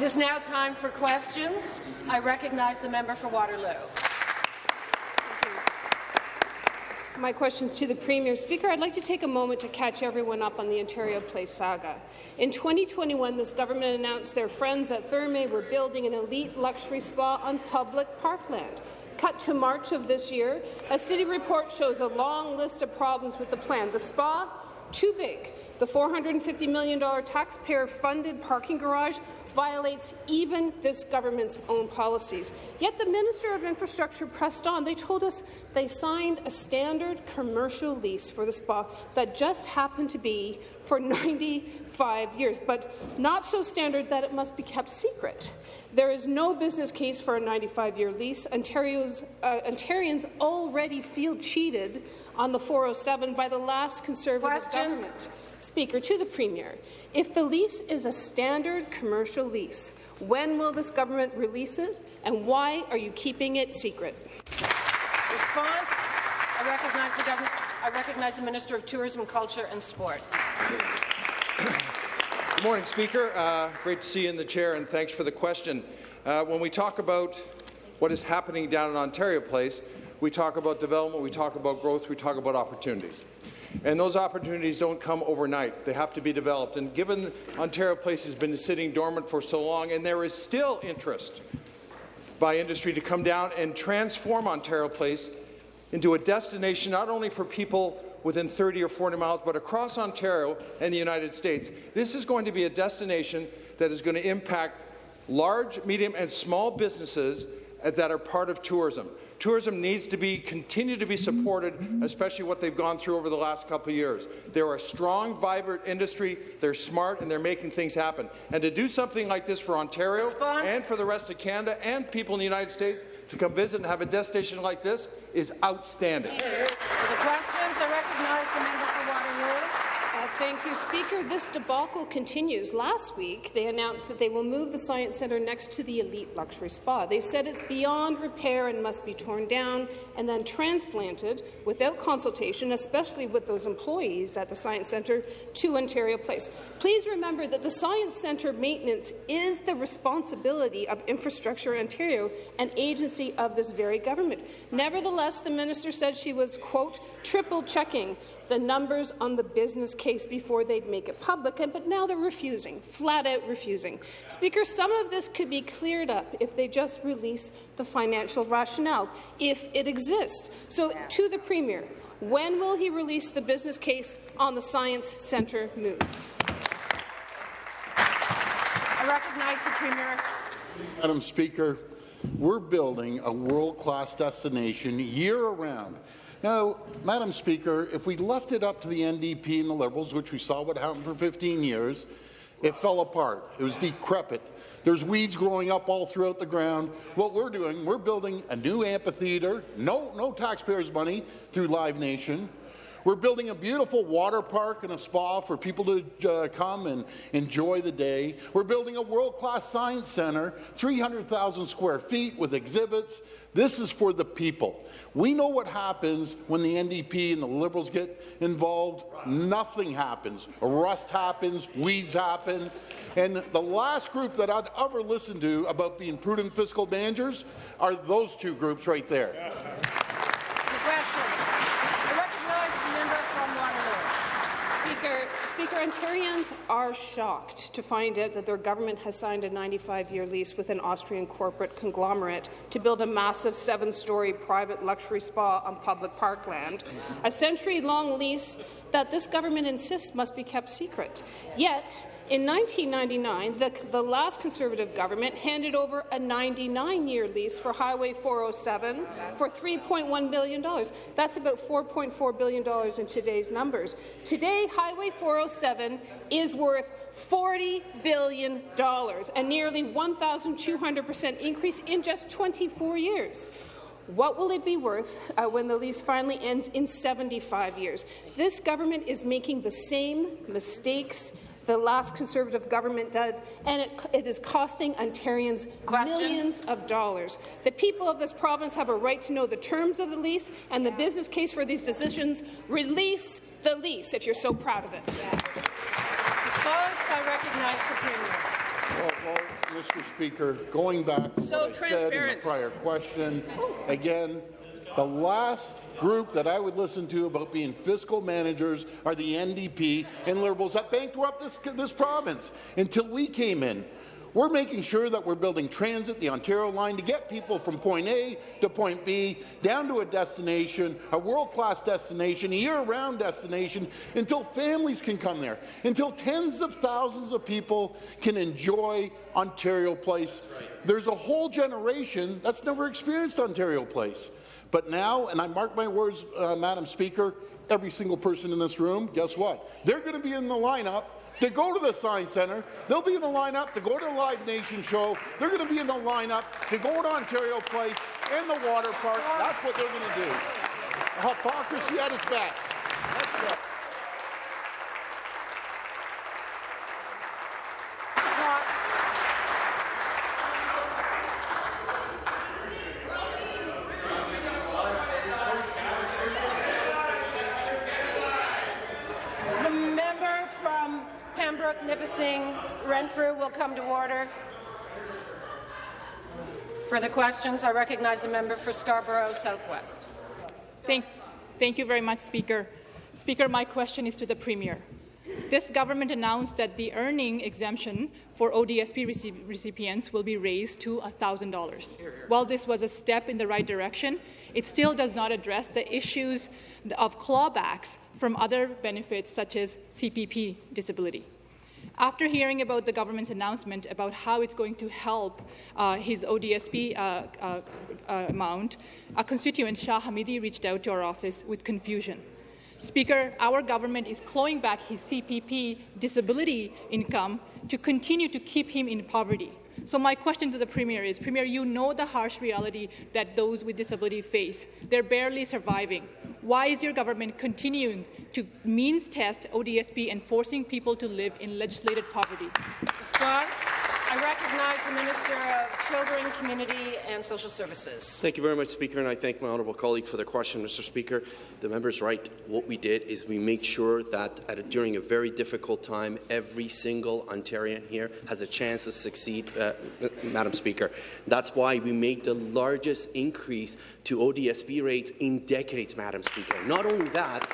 It is now time for questions. I recognize the member for Waterloo. My questions to the Premier. Speaker, I'd like to take a moment to catch everyone up on the Ontario Place saga. In 2021, this government announced their friends at Therme were building an elite luxury spa on public parkland. Cut to March of this year, a city report shows a long list of problems with the plan. The spa, too big. The $450 million taxpayer-funded parking garage violates even this government's own policies. Yet the Minister of Infrastructure pressed on. They told us they signed a standard commercial lease for the spa that just happened to be for 95 years, but not so standard that it must be kept secret. There is no business case for a 95-year lease. Ontario's, uh, Ontarians already feel cheated on the 407 by the last Conservative Question. government. Speaker, to the Premier, if the lease is a standard commercial lease, when will this government release it, and why are you keeping it secret? Response. I recognize the government. I recognize the Minister of Tourism, Culture and Sport. Good morning, Speaker. Uh, great to see you in the chair, and thanks for the question. Uh, when we talk about what is happening down in Ontario Place, we talk about development, we talk about growth, we talk about opportunities. And those opportunities don't come overnight. They have to be developed. And given Ontario Place has been sitting dormant for so long, and there is still interest by industry to come down and transform Ontario Place into a destination not only for people within 30 or 40 miles, but across Ontario and the United States. This is going to be a destination that is going to impact large, medium, and small businesses that are part of tourism. Tourism needs to be continue to be supported, especially what they've gone through over the last couple of years. They're a strong, vibrant industry. They're smart, and they're making things happen. And to do something like this for Ontario Response. and for the rest of Canada and people in the United States to come visit and have a destination like this is outstanding. The questions, I recognize the member for Waterloo. Thank you, Speaker. This debacle continues. Last week, they announced that they will move the Science Centre next to the elite luxury spa. They said it's beyond repair and must be torn down and then transplanted without consultation, especially with those employees at the Science Centre, to Ontario Place. Please remember that the Science Centre maintenance is the responsibility of Infrastructure Ontario, an agency of this very government. Nevertheless, the minister said she was, quote, triple checking the numbers on the business case before they'd make it public, and, but now they're refusing, flat out refusing. Speaker, some of this could be cleared up if they just release the financial rationale, if it exists. So, to the Premier, when will he release the business case on the Science Centre move? I recognize the Premier. Madam Speaker, we're building a world-class destination year-round now, Madam Speaker, if we left it up to the NDP and the Liberals, which we saw what happened for 15 years, it fell apart. It was decrepit. There's weeds growing up all throughout the ground. What we're doing, we're building a new amphitheatre, no, no taxpayers' money through Live Nation. We're building a beautiful water park and a spa for people to uh, come and enjoy the day. We're building a world-class science center, 300,000 square feet with exhibits. This is for the people. We know what happens when the NDP and the Liberals get involved. Nothing happens. Rust happens, weeds happen. And the last group that I'd ever listen to about being prudent fiscal managers are those two groups right there. Speaker, Ontarians are shocked to find out that their government has signed a 95-year lease with an Austrian corporate conglomerate to build a massive seven-story private luxury spa on public parkland, a century-long lease that this government insists must be kept secret. Yet, in 1999, the, the last Conservative government handed over a 99-year lease for Highway 407 for $3.1 billion. That's about $4.4 billion in today's numbers. Today, Highway 407 is worth $40 billion, a nearly 1,200 percent increase in just 24 years. What will it be worth uh, when the lease finally ends in 75 years? This government is making the same mistakes the last Conservative government did, and it, it is costing Ontarians Question. millions of dollars. The people of this province have a right to know the terms of the lease and the business case for these decisions. Release the lease if you're so proud of it. Response, I recognize the Premier. Well, well, Mr. Speaker, going back to So what I said in the prior question, again, the last group that I would listen to about being fiscal managers are the NDP and Liberals that bankrupt this, this province until we came in. We're making sure that we're building transit, the Ontario line, to get people from point A to point B, down to a destination, a world-class destination, a year-round destination, until families can come there, until tens of thousands of people can enjoy Ontario Place. There's a whole generation that's never experienced Ontario Place. But now, and I mark my words, uh, Madam Speaker, every single person in this room, guess what? They're going to be in the lineup to go to the Science Centre. They'll be in the lineup to go to the Live Nation show. They're going to be in the lineup to go to Ontario Place and the water park. That's what they're going to do. Hypocrisy at its best. Let's go. Clock. The member from Pembroke, Nipissing, Renfrew will come to order. Further questions? I recognize the member for Scarborough Southwest. Thank, thank you very much, Speaker. Speaker, my question is to the Premier. This government announced that the earning exemption for ODSP recip- recipients will be raised to $1,000. While this was a step in the right direction, it still does not address the issues of clawbacks from other benefits such as CPP disability. After hearing about the government's announcement about how it's going to help uh, his ODSP uh, uh, uh, amount, a constituent, Shah Hamidi, reached out to our office with confusion. Speaker, our government is clawing back his CPP disability income to continue to keep him in poverty. So my question to the Premier is, Premier, you know the harsh reality that those with disability face. They're barely surviving. Why is your government continuing to means test ODSP and forcing people to live in legislated poverty? Response? I recognize the Minister of Children, Community and Social Services. Thank you very much, Speaker, and I thank my honourable colleague for the question, Mr. Speaker. The member's right. What we did is we made sure that at a, during a very difficult time, every single Ontarian here has a chance to succeed, uh, Madam Speaker. That's why we made the largest increase to ODSP rates in decades, Madam Speaker. Not only that,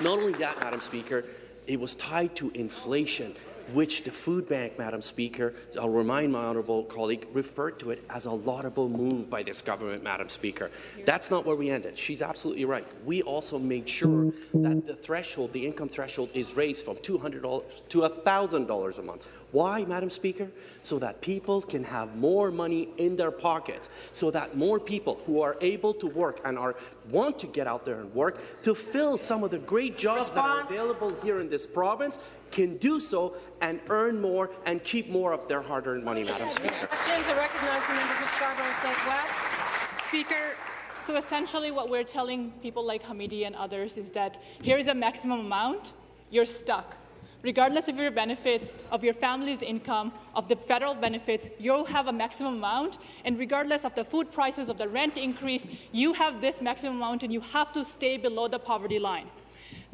not only that, Madam Speaker, it was tied to inflation which the food bank, Madam Speaker, I'll remind my honourable colleague, referred to it as a laudable move by this government, Madam Speaker. That's not where we ended. She's absolutely right. We also made sure that the threshold, the income threshold, is raised from $200 to $1,000 a month. Why, Madam Speaker? So that people can have more money in their pockets, so that more people who are able to work and are want to get out there and work to fill some of the great jobs that are available here in this province can do so and earn more and keep more of their hard-earned money, Madam Speaker. Questions? I recognize the member for Scarborough Southwest. Speaker, so essentially what we're telling people like Hamidi and others is that here is a maximum amount, you're stuck. Regardless of your benefits, of your family's income, of the federal benefits, you'll have a maximum amount, and regardless of the food prices, of the rent increase, you have this maximum amount and you have to stay below the poverty line.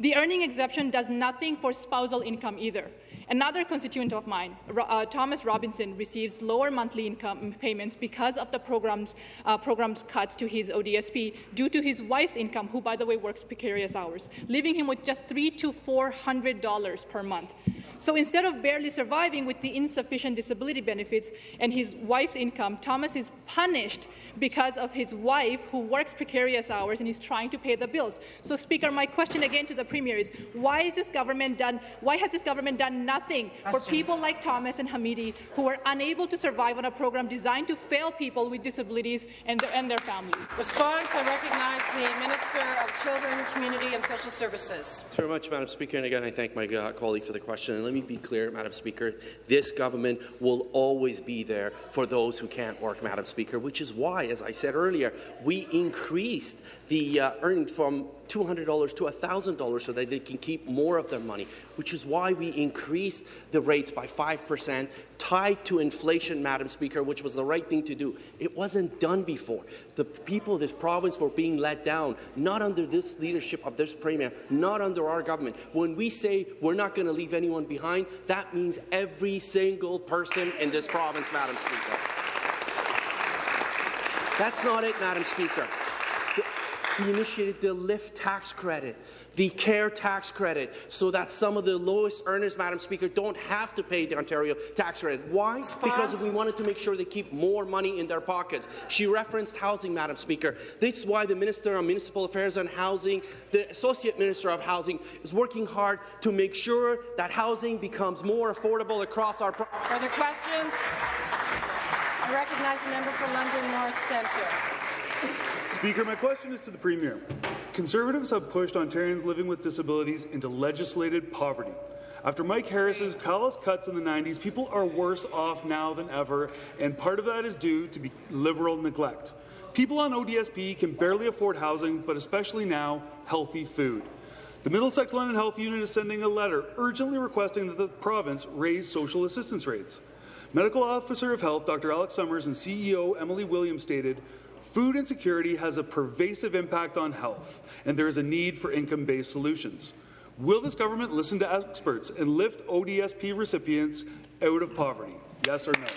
The earning exemption does nothing for spousal income either. Another constituent of mine, uh, Thomas Robinson, receives lower monthly income payments because of the program's, uh, program's cuts to his ODSP due to his wife's income, who, by the way, works precarious hours, leaving him with just three to four hundred dollars per month. So instead of barely surviving with the insufficient disability benefits and his wife's income, Thomas is punished because of his wife, who works precarious hours and is trying to pay the bills. So, Speaker, my question again to the Premier is: Why is this government done? Why has this government done nothing for Question. people like Thomas and Hamidi who are unable to survive on a program designed to fail people with disabilities and their, and their families? Response? I recognize the Minister of Children, Community and Social Services. Thanks very much, Madam Speaker. And again, I thank my uh, colleague for the question. And let me be clear, Madam Speaker, this government will always be there for those who can't work, Madam Speaker, which is why, as I said earlier, we increased the uh, earnings from $200 to $1,000 so that they can keep more of their money, which is why we increased the rates by 5%, tied to inflation, Madam Speaker, which was the right thing to do. It wasn't done before. The people of this province were being let down, not under this leadership of this Premier, not under our government. When we say we're not going to leave anyone behind, that means every single person in this province, Madam Speaker. That's not it, Madam Speaker. We initiated the LIFT tax credit, the CARE tax credit, so that some of the lowest earners, Madam Speaker, don't have to pay the Ontario tax credit. Why? Because we wanted to make sure they keep more money in their pockets. She referenced housing, Madam Speaker. That's why the Minister of Municipal Affairs and Housing, the Associate Minister of Housing, is working hard to make sure that housing becomes more affordable across our province. Further questions? I recognize the member for London North Centre. Speaker, my question is to the Premier. Conservatives have pushed Ontarians living with disabilities into legislated poverty. After Mike Harris's callous cuts in the 90s, people are worse off now than ever, and part of that is due to Liberal neglect. People on ODSP can barely afford housing, but especially now, healthy food. The Middlesex London Health Unit is sending a letter urgently requesting that the province raise social assistance rates. Medical Officer of Health Dr. Alex Summers and CEO Emily Williams stated, Food insecurity has a pervasive impact on health, and there is a need for income-based solutions. Will this government listen to experts and lift ODSP recipients out of poverty? Yes or no?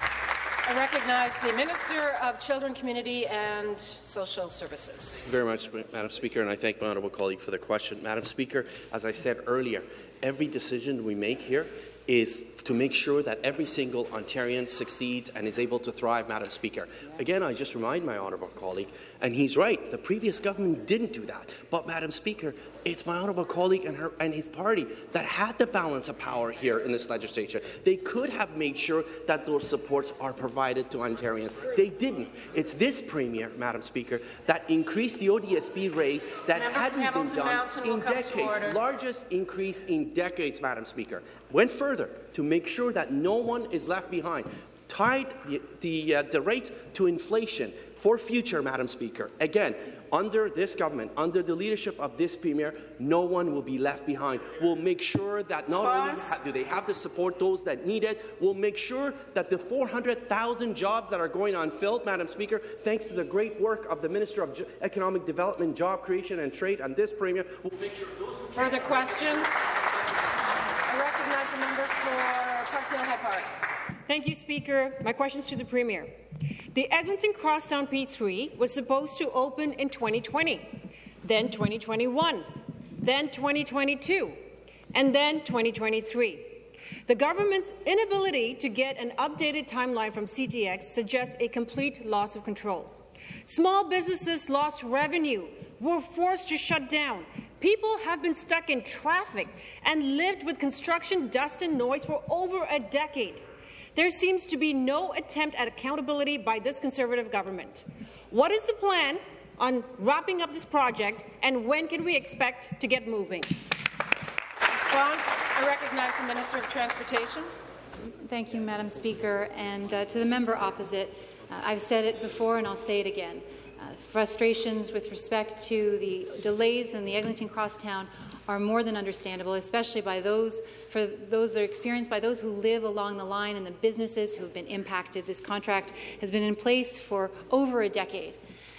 I recognize the Minister of Children, Community and Social Services. Very much, Madam Speaker, and I thank my honourable colleague for the question. Madam Speaker, as I said earlier, every decision we make here is to make sure that every single Ontarian succeeds and is able to thrive, Madam Speaker. Again, I just remind my honourable colleague, and he's right, the previous government didn't do that. But, Madam Speaker, it's my honourable colleague and, her, and his party that had the balance of power here in this legislature. They could have made sure that those supports are provided to Ontarians. They didn't. It's this Premier, Madam Speaker, that increased the ODSP rates that hadn't been done in decades. Largest increase in decades, Madam Speaker. Went further to make sure that no one is left behind. Tied the, the, uh, the rate to inflation for future, Madam Speaker. Again, under this government, under the leadership of this Premier, no one will be left behind. We'll make sure that not only do they have to support those that need it, we'll make sure that the 400,000 jobs that are going unfilled, Madam Speaker, thanks to the great work of the Minister of Economic Development, Job Creation and Trade and this Premier, we'll make sure those Further questions? I recognize the member for Parkdale High Park. Thank you, Speaker. My question is to the Premier. The Eglinton Crosstown P3 was supposed to open in 2020, then 2021, then 2022, and then 2023. The government's inability to get an updated timeline from CTX suggests a complete loss of control. Small businesses lost revenue, were forced to shut down. People have been stuck in traffic and lived with construction dust and noise for over a decade. There seems to be no attempt at accountability by this Conservative government. What is the plan on wrapping up this project, and when can we expect to get moving? Response. I recognize the Minister of Transportation. Thank you, Madam Speaker. And uh, to the member opposite, uh, I've said it before and I'll say it again. Frustrations with respect to the delays in the Eglinton Crosstown are more than understandable, especially by those for those that are experienced by those who live along the line and the businesses who have been impacted. This contract has been in place for over a decade.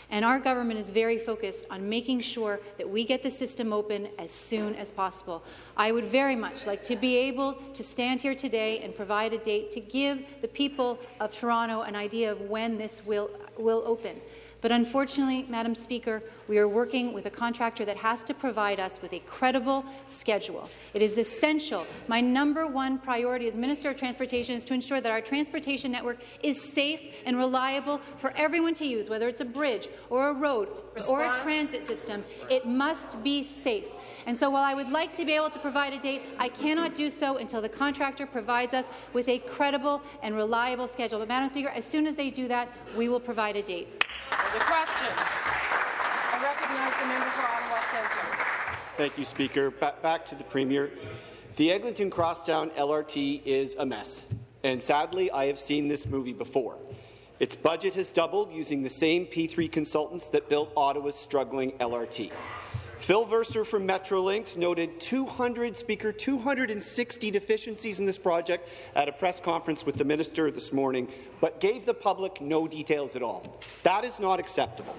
And our government is very focused on making sure that we get the system open as soon as possible. I would very much like to be able to stand here today and provide a date to give the people of Toronto an idea of when this will, will open. But unfortunately, Madam Speaker, we are working with a contractor that has to provide us with a credible schedule. It is essential. My number one priority as Minister of Transportation is to ensure that our transportation network is safe and reliable for everyone to use, whether it's a bridge or a road Response. or a transit system. It must be safe. And so while I would like to be able to provide a date, I cannot do so until the contractor provides us with a credible and reliable schedule. But, Madam Speaker, as soon as they do that, we will provide a date. The question. I recognize the member for Ottawa Centre. Thank you, Speaker. Ba back to the Premier. The Eglinton Crosstown LRT is a mess, and sadly, I have seen this movie before. Its budget has doubled using the same P3 consultants that built Ottawa's struggling LRT. Phil Verster from Metrolinx noted 200, Speaker, 260 deficiencies in this project at a press conference with the minister this morning, but gave the public no details at all. That is not acceptable.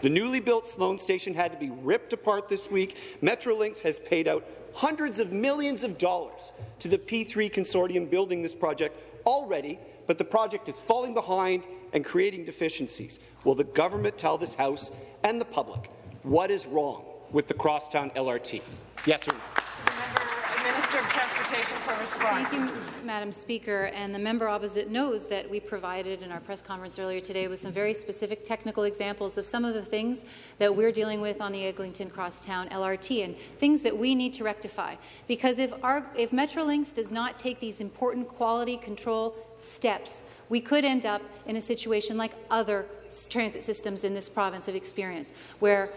The newly built Sloane station had to be ripped apart this week. Metrolinx has paid out hundreds of millions of dollars to the P3 consortium building this project already, but the project is falling behind and creating deficiencies. Will the government tell this House and the public what is wrong with the Crosstown LRT? Yes or no? Uh, Minister of Transportation for response. Thank you, Madam Speaker. And the member opposite knows that we provided in our press conference earlier today with some very specific technical examples of some of the things that we're dealing with on the Eglinton Crosstown LRT and things that we need to rectify. Because if, our, if Metrolinx does not take these important quality control steps, we could end up in a situation like other transit systems in this province have experienced, where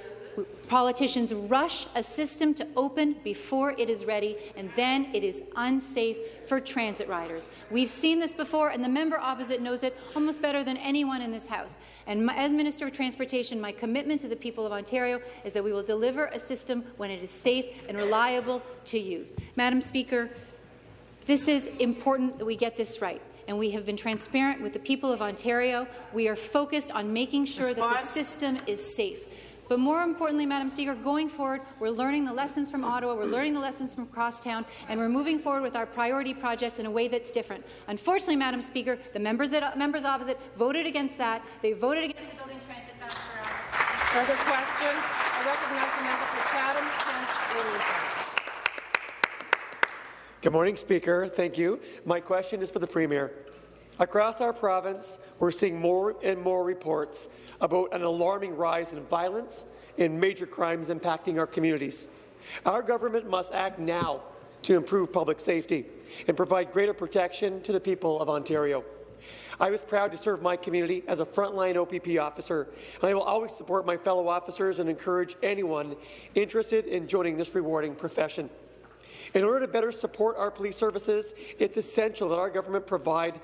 Politicians rush a system to open before it is ready, and then it is unsafe for transit riders. We've seen this before, and the member opposite knows it almost better than anyone in this House. And my, as Minister of Transportation, my commitment to the people of Ontario is that we will deliver a system when it is safe and reliable to use. Madam Speaker, this is important that we get this right and we have been transparent with the people of Ontario. We are focused on making sure Response? that the system is safe. But more importantly, Madam Speaker, going forward, we're learning the lessons from Ottawa, we're learning the lessons from Crosstown, and we're moving forward with our priority projects in a way that's different. Unfortunately, Madam Speaker, the members, that, members opposite voted against that. They voted against the Building Transit Fast Further questions? I recognize the member for Chatham, Kent, Leamington. Good morning, Speaker. Thank you. My question is for the Premier. Across our province, we're seeing more and more reports about an alarming rise in violence and major crimes impacting our communities. Our government must act now to improve public safety and provide greater protection to the people of Ontario. I was proud to serve my community as a frontline OPP officer, and I will always support my fellow officers and encourage anyone interested in joining this rewarding profession. In order to better support our police services, it's essential that our government provide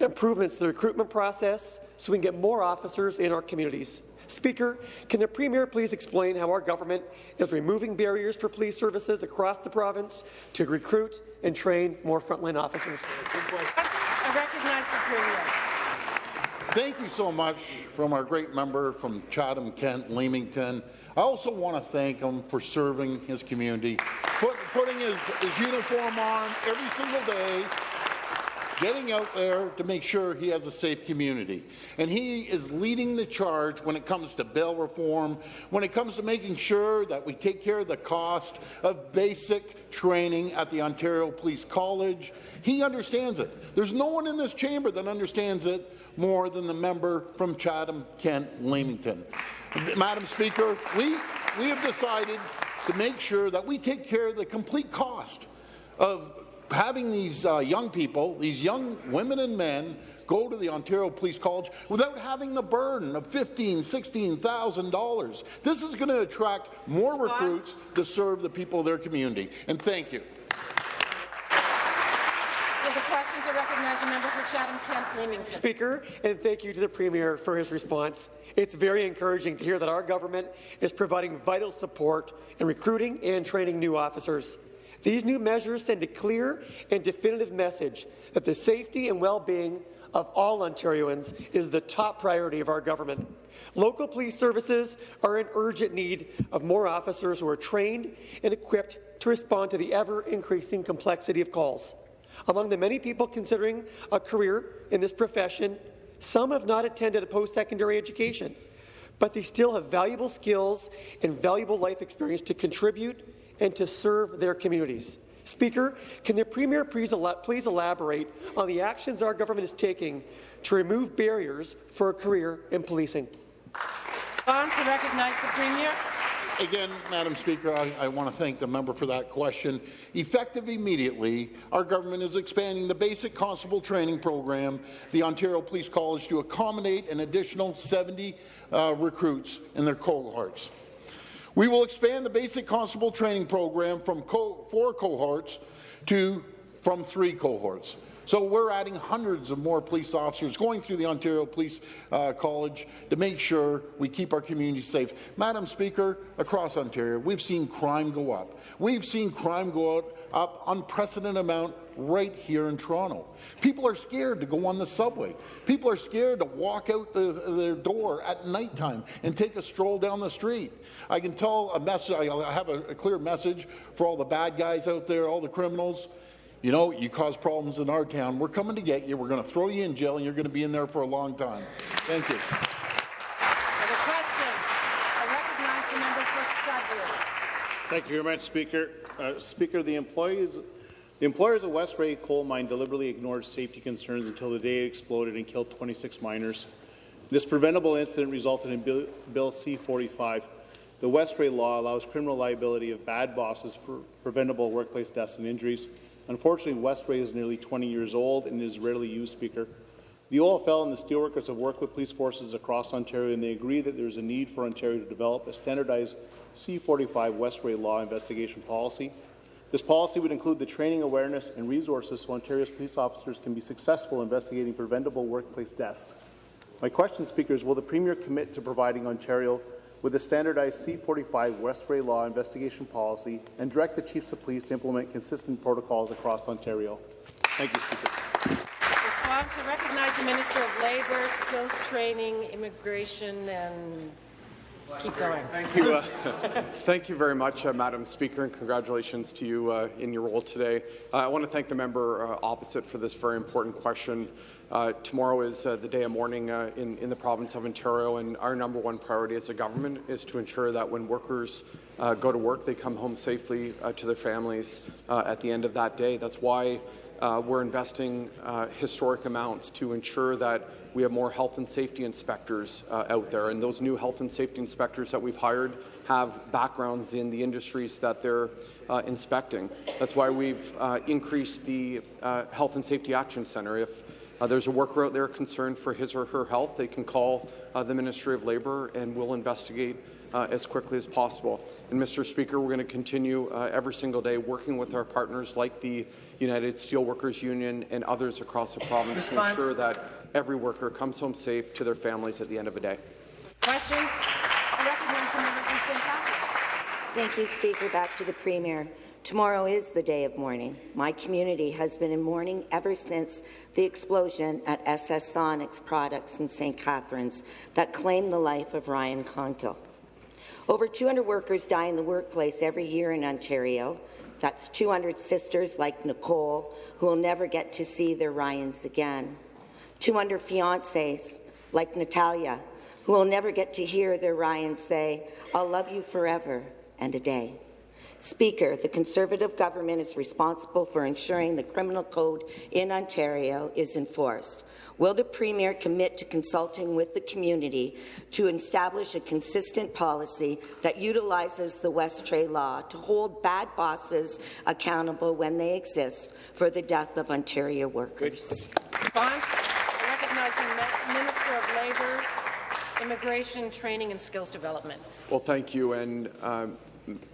improvements to the recruitment process so we can get more officers in our communities. Speaker, can the Premier please explain how our government is removing barriers for police services across the province to recruit and train more frontline officers? I uh, recognize the Premier. Thank you so much from our great member from Chatham, Kent, Leamington. I also want to thank him for serving his community, put, putting his, his uniform on every single day, getting out there to make sure he has a safe community. And he is leading the charge when it comes to bail reform, when it comes to making sure that we take care of the cost of basic training at the Ontario Police College. He understands it. There's no one in this chamber that understands it more than the member from Chatham, Kent, Leamington. Madam Speaker, we, we have decided to make sure that we take care of the complete cost of having these uh, young people, these young women and men, go to the Ontario Police College without having the burden of $15,000, $16,000. This is going to attract more recruits to serve the people of their community. And thank you. Speaker, and thank you to the Premier for his response. It's very encouraging to hear that our government is providing vital support in recruiting and training new officers. These new measures send a clear and definitive message that the safety and well-being of all Ontarians is the top priority of our government. Local police services are in urgent need of more officers who are trained and equipped to respond to the ever-increasing complexity of calls. Among the many people considering a career in this profession, some have not attended a post-secondary education, but they still have valuable skills and valuable life experience to contribute and to serve their communities. Speaker, can the Premier please, please elaborate on the actions our government is taking to remove barriers for a career in policing? Bonds to recognize the Premier. Again, Madam Speaker, I, I, want to thank the member for that question. Effective immediately, our government is expanding the basic constable training program, the Ontario Police College, to accommodate an additional 70 uh, recruits in their cohorts. We will expand the basic constable training program from co four cohorts to from three cohorts. So we're adding hundreds of more police officers going through the Ontario Police uh, College to make sure we keep our community safe. Madam Speaker, across Ontario, we've seen crime go up. We've seen crime go up unprecedented amount right here in Toronto. People are scared to go on the subway. People are scared to walk out the, their door at nighttime and take a stroll down the street. I can tell a message, I have a, a clear message for all the bad guys out there, all the criminals. You know, you cause problems in our town. We're coming to get you. We're going to throw you in jail, and you're going to be in there for a long time. Thank you. Other questions? I recognize the member for Sudbury. Thank you very much, Speaker. Uh, Speaker, the employees, the employers of Westray Coal Mine deliberately ignored safety concerns until the day it exploded and killed 26 miners. This preventable incident resulted in Bill, Bill C-45. The Westray law allows criminal liability of bad bosses for preventable workplace deaths and injuries. Unfortunately, Westray is nearly 20 years old and is rarely used, Speaker. The OFL and the steelworkers have worked with police forces across Ontario, and they agree that there is a need for Ontario to develop a standardized C-45 Westray law investigation policy. This policy would include the training, awareness, and resources so Ontario's police officers can be successful investigating preventable workplace deaths. My question, Speaker, is will the Premier commit to providing Ontario with a standardized C-45 Westray law investigation policy and direct the chiefs of police to implement consistent protocols across Ontario? Thank you, Speaker. Response, I recognize the Minister of Labour, Skills Training, Immigration, and keep going. Thank you. Uh, thank you very much, uh, Madam Speaker, and congratulations to you uh, in your role today. Uh, I want to thank the member uh, opposite for this very important question. Uh, tomorrow is the day of mourning in, in, the province of Ontario, and our number one priority as a government is to ensure that when workers go to work, they come home safely to their families at the end of that day. That's why uh, we're investing uh, historic amounts to ensure that we have more health and safety inspectors uh, out there. And those new health and safety inspectors that we've hired have backgrounds in the industries that they're uh, inspecting. That's why we've uh, increased the uh, Health and Safety Action Centre. If there's a worker out there concerned for his or her health, they can call the Ministry of Labour and we'll investigate uh, as quickly as possible. And Mr. Speaker, we're going to continue uh, every single day working with our partners like the United Steelworkers Union and others across the province Response. to ensure that every worker comes home safe to their families at the end of the day. Questions? I recognize the member from St. Catharines. Thank you, Speaker. Back to the Premier. Tomorrow is the day of mourning. My community has been in mourning ever since the explosion at SS Sonics products in St. Catharines that claimed the life of Ryan Conkill. Over 200 workers die in the workplace every year in Ontario. That's 200 sisters like Nicole who will never get to see their Ryans again. 200 fiancés like Natalia who will never get to hear their Ryans say, I'll love you forever and a day. Speaker, the Conservative government is responsible for ensuring the criminal code in Ontario is enforced. Will the Premier commit to consulting with the community to establish a consistent policy that utilizes the Westray law to hold bad bosses accountable when they exist for the death of Ontario workers? Response. Recognizing Minister of Labour, Immigration, Training and Skills Development. Well, thank you. And um,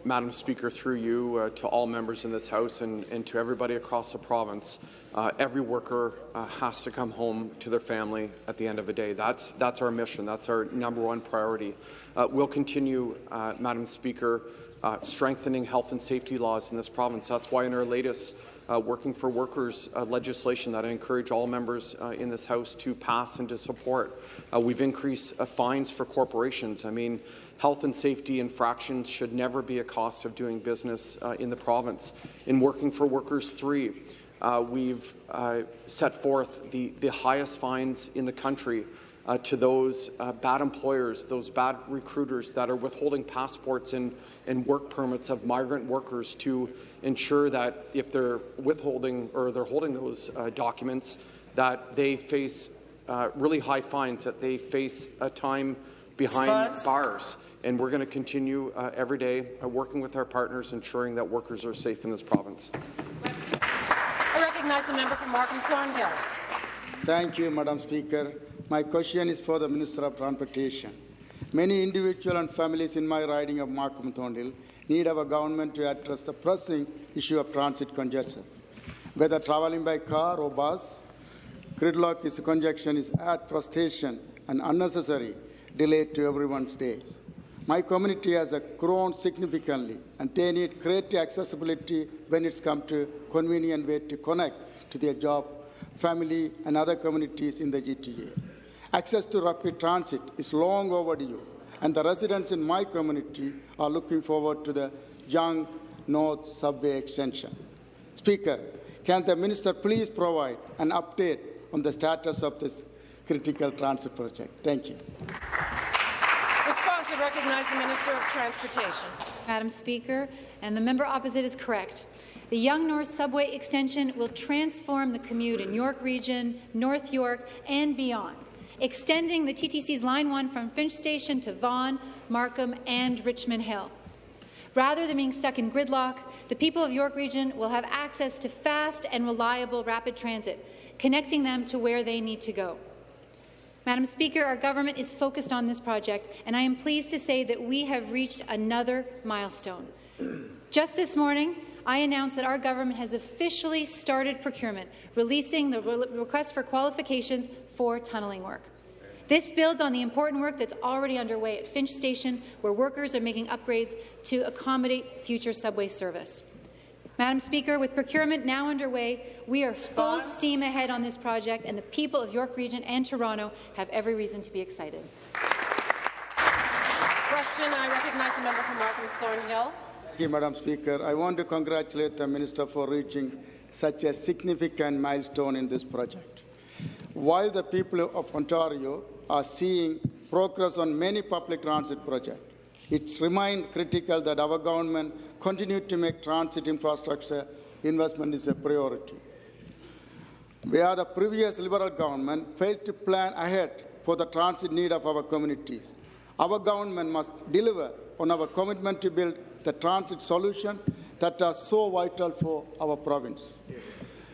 Madam Speaker, through you uh, to all members in this House and, and to everybody across the province, uh, every worker uh, has to come home to their family at the end of the day. That's, that's our mission. That's our number one priority. Uh, we'll continue, uh, Madam Speaker, uh, strengthening health and safety laws in this province. That's why in our latest Working for Workers legislation that I encourage all members in this House to pass and to support. we've increased fines for corporations. I mean, Health and safety infractions should never be a cost of doing business uh, in the province. In Working for Workers 3, uh, we've uh, set forth the, the highest fines in the country uh, to those uh, bad employers, those bad recruiters that are withholding passports and, and work permits of migrant workers to ensure that if they're withholding or they're holding those uh, documents, that they face really high fines, that they face a time behind bars and we're going to continue uh, every day uh, working with our partners, ensuring that workers are safe in this province. I recognize the member from Markham Thornhill. Thank you, Madam Speaker. My question is for the Minister of Transportation. Many individuals and families in my riding of Markham Thornhill need our government to address the pressing issue of transit congestion. Whether traveling by car or bus, gridlock is congestion is add frustration and unnecessary delay to everyone's days. My community has uh, grown significantly, and they need greater accessibility when it's come to convenient way to connect to their job, family, and other communities in the GTA. Access to rapid transit is long overdue, and the residents in my community are looking forward to the Yonge North Subway extension. Speaker, can the minister please provide an update on the status of this critical transit project? Thank you. Recognize the Minister of Transportation. Madam Speaker, and the member opposite is correct. The Yonge North Subway extension will transform the commute in York Region, North York, and beyond, extending the TTC's Line 1 from Finch Station to Vaughan, Markham, and Richmond Hill. Rather than being stuck in gridlock, the people of York Region will have access to fast and reliable rapid transit, connecting them to where they need to go. Madam Speaker, our government is focused on this project, and I am pleased to say that we have reached another milestone. Just this morning, I announced that our government has officially started procurement, releasing the re request for qualifications for tunnelling work. This builds on the important work that's already underway at Finch Station, where workers are making upgrades to accommodate future subway service. Madam Speaker, with procurement now underway, we are full steam ahead on this project, and the people of York Region and Toronto have every reason to be excited. Question, I recognize the member from Markham Thornhill. Thank you, Madam Speaker. I want to congratulate the Minister for reaching such a significant milestone in this project. While the people of Ontario are seeing progress on many public transit projects, it remains critical that our government continue to make transit infrastructure investment is a priority. Where the previous Liberal government failed to plan ahead for the transit need of our communities, our government must deliver on our commitment to build the transit solution that are so vital for our province.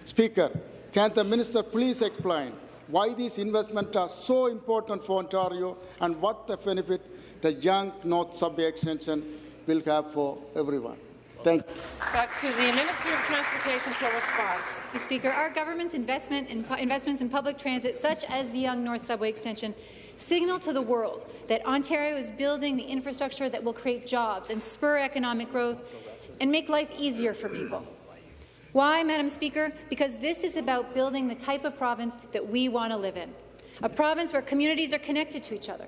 Speaker, can the minister please explain why these investments are so important for Ontario and what the benefit the Yonge North Subway extension will have for everyone. Thank you. Back to the Minister of Transportation for response. Mr. Speaker, our government's investment in investments in public transit, such as the Yonge North Subway extension, signal to the world that Ontario is building the infrastructure that will create jobs and spur economic growth and make life easier for people. Why, Madam Speaker? Because this is about building the type of province that we want to live in, a province where communities are connected to each other,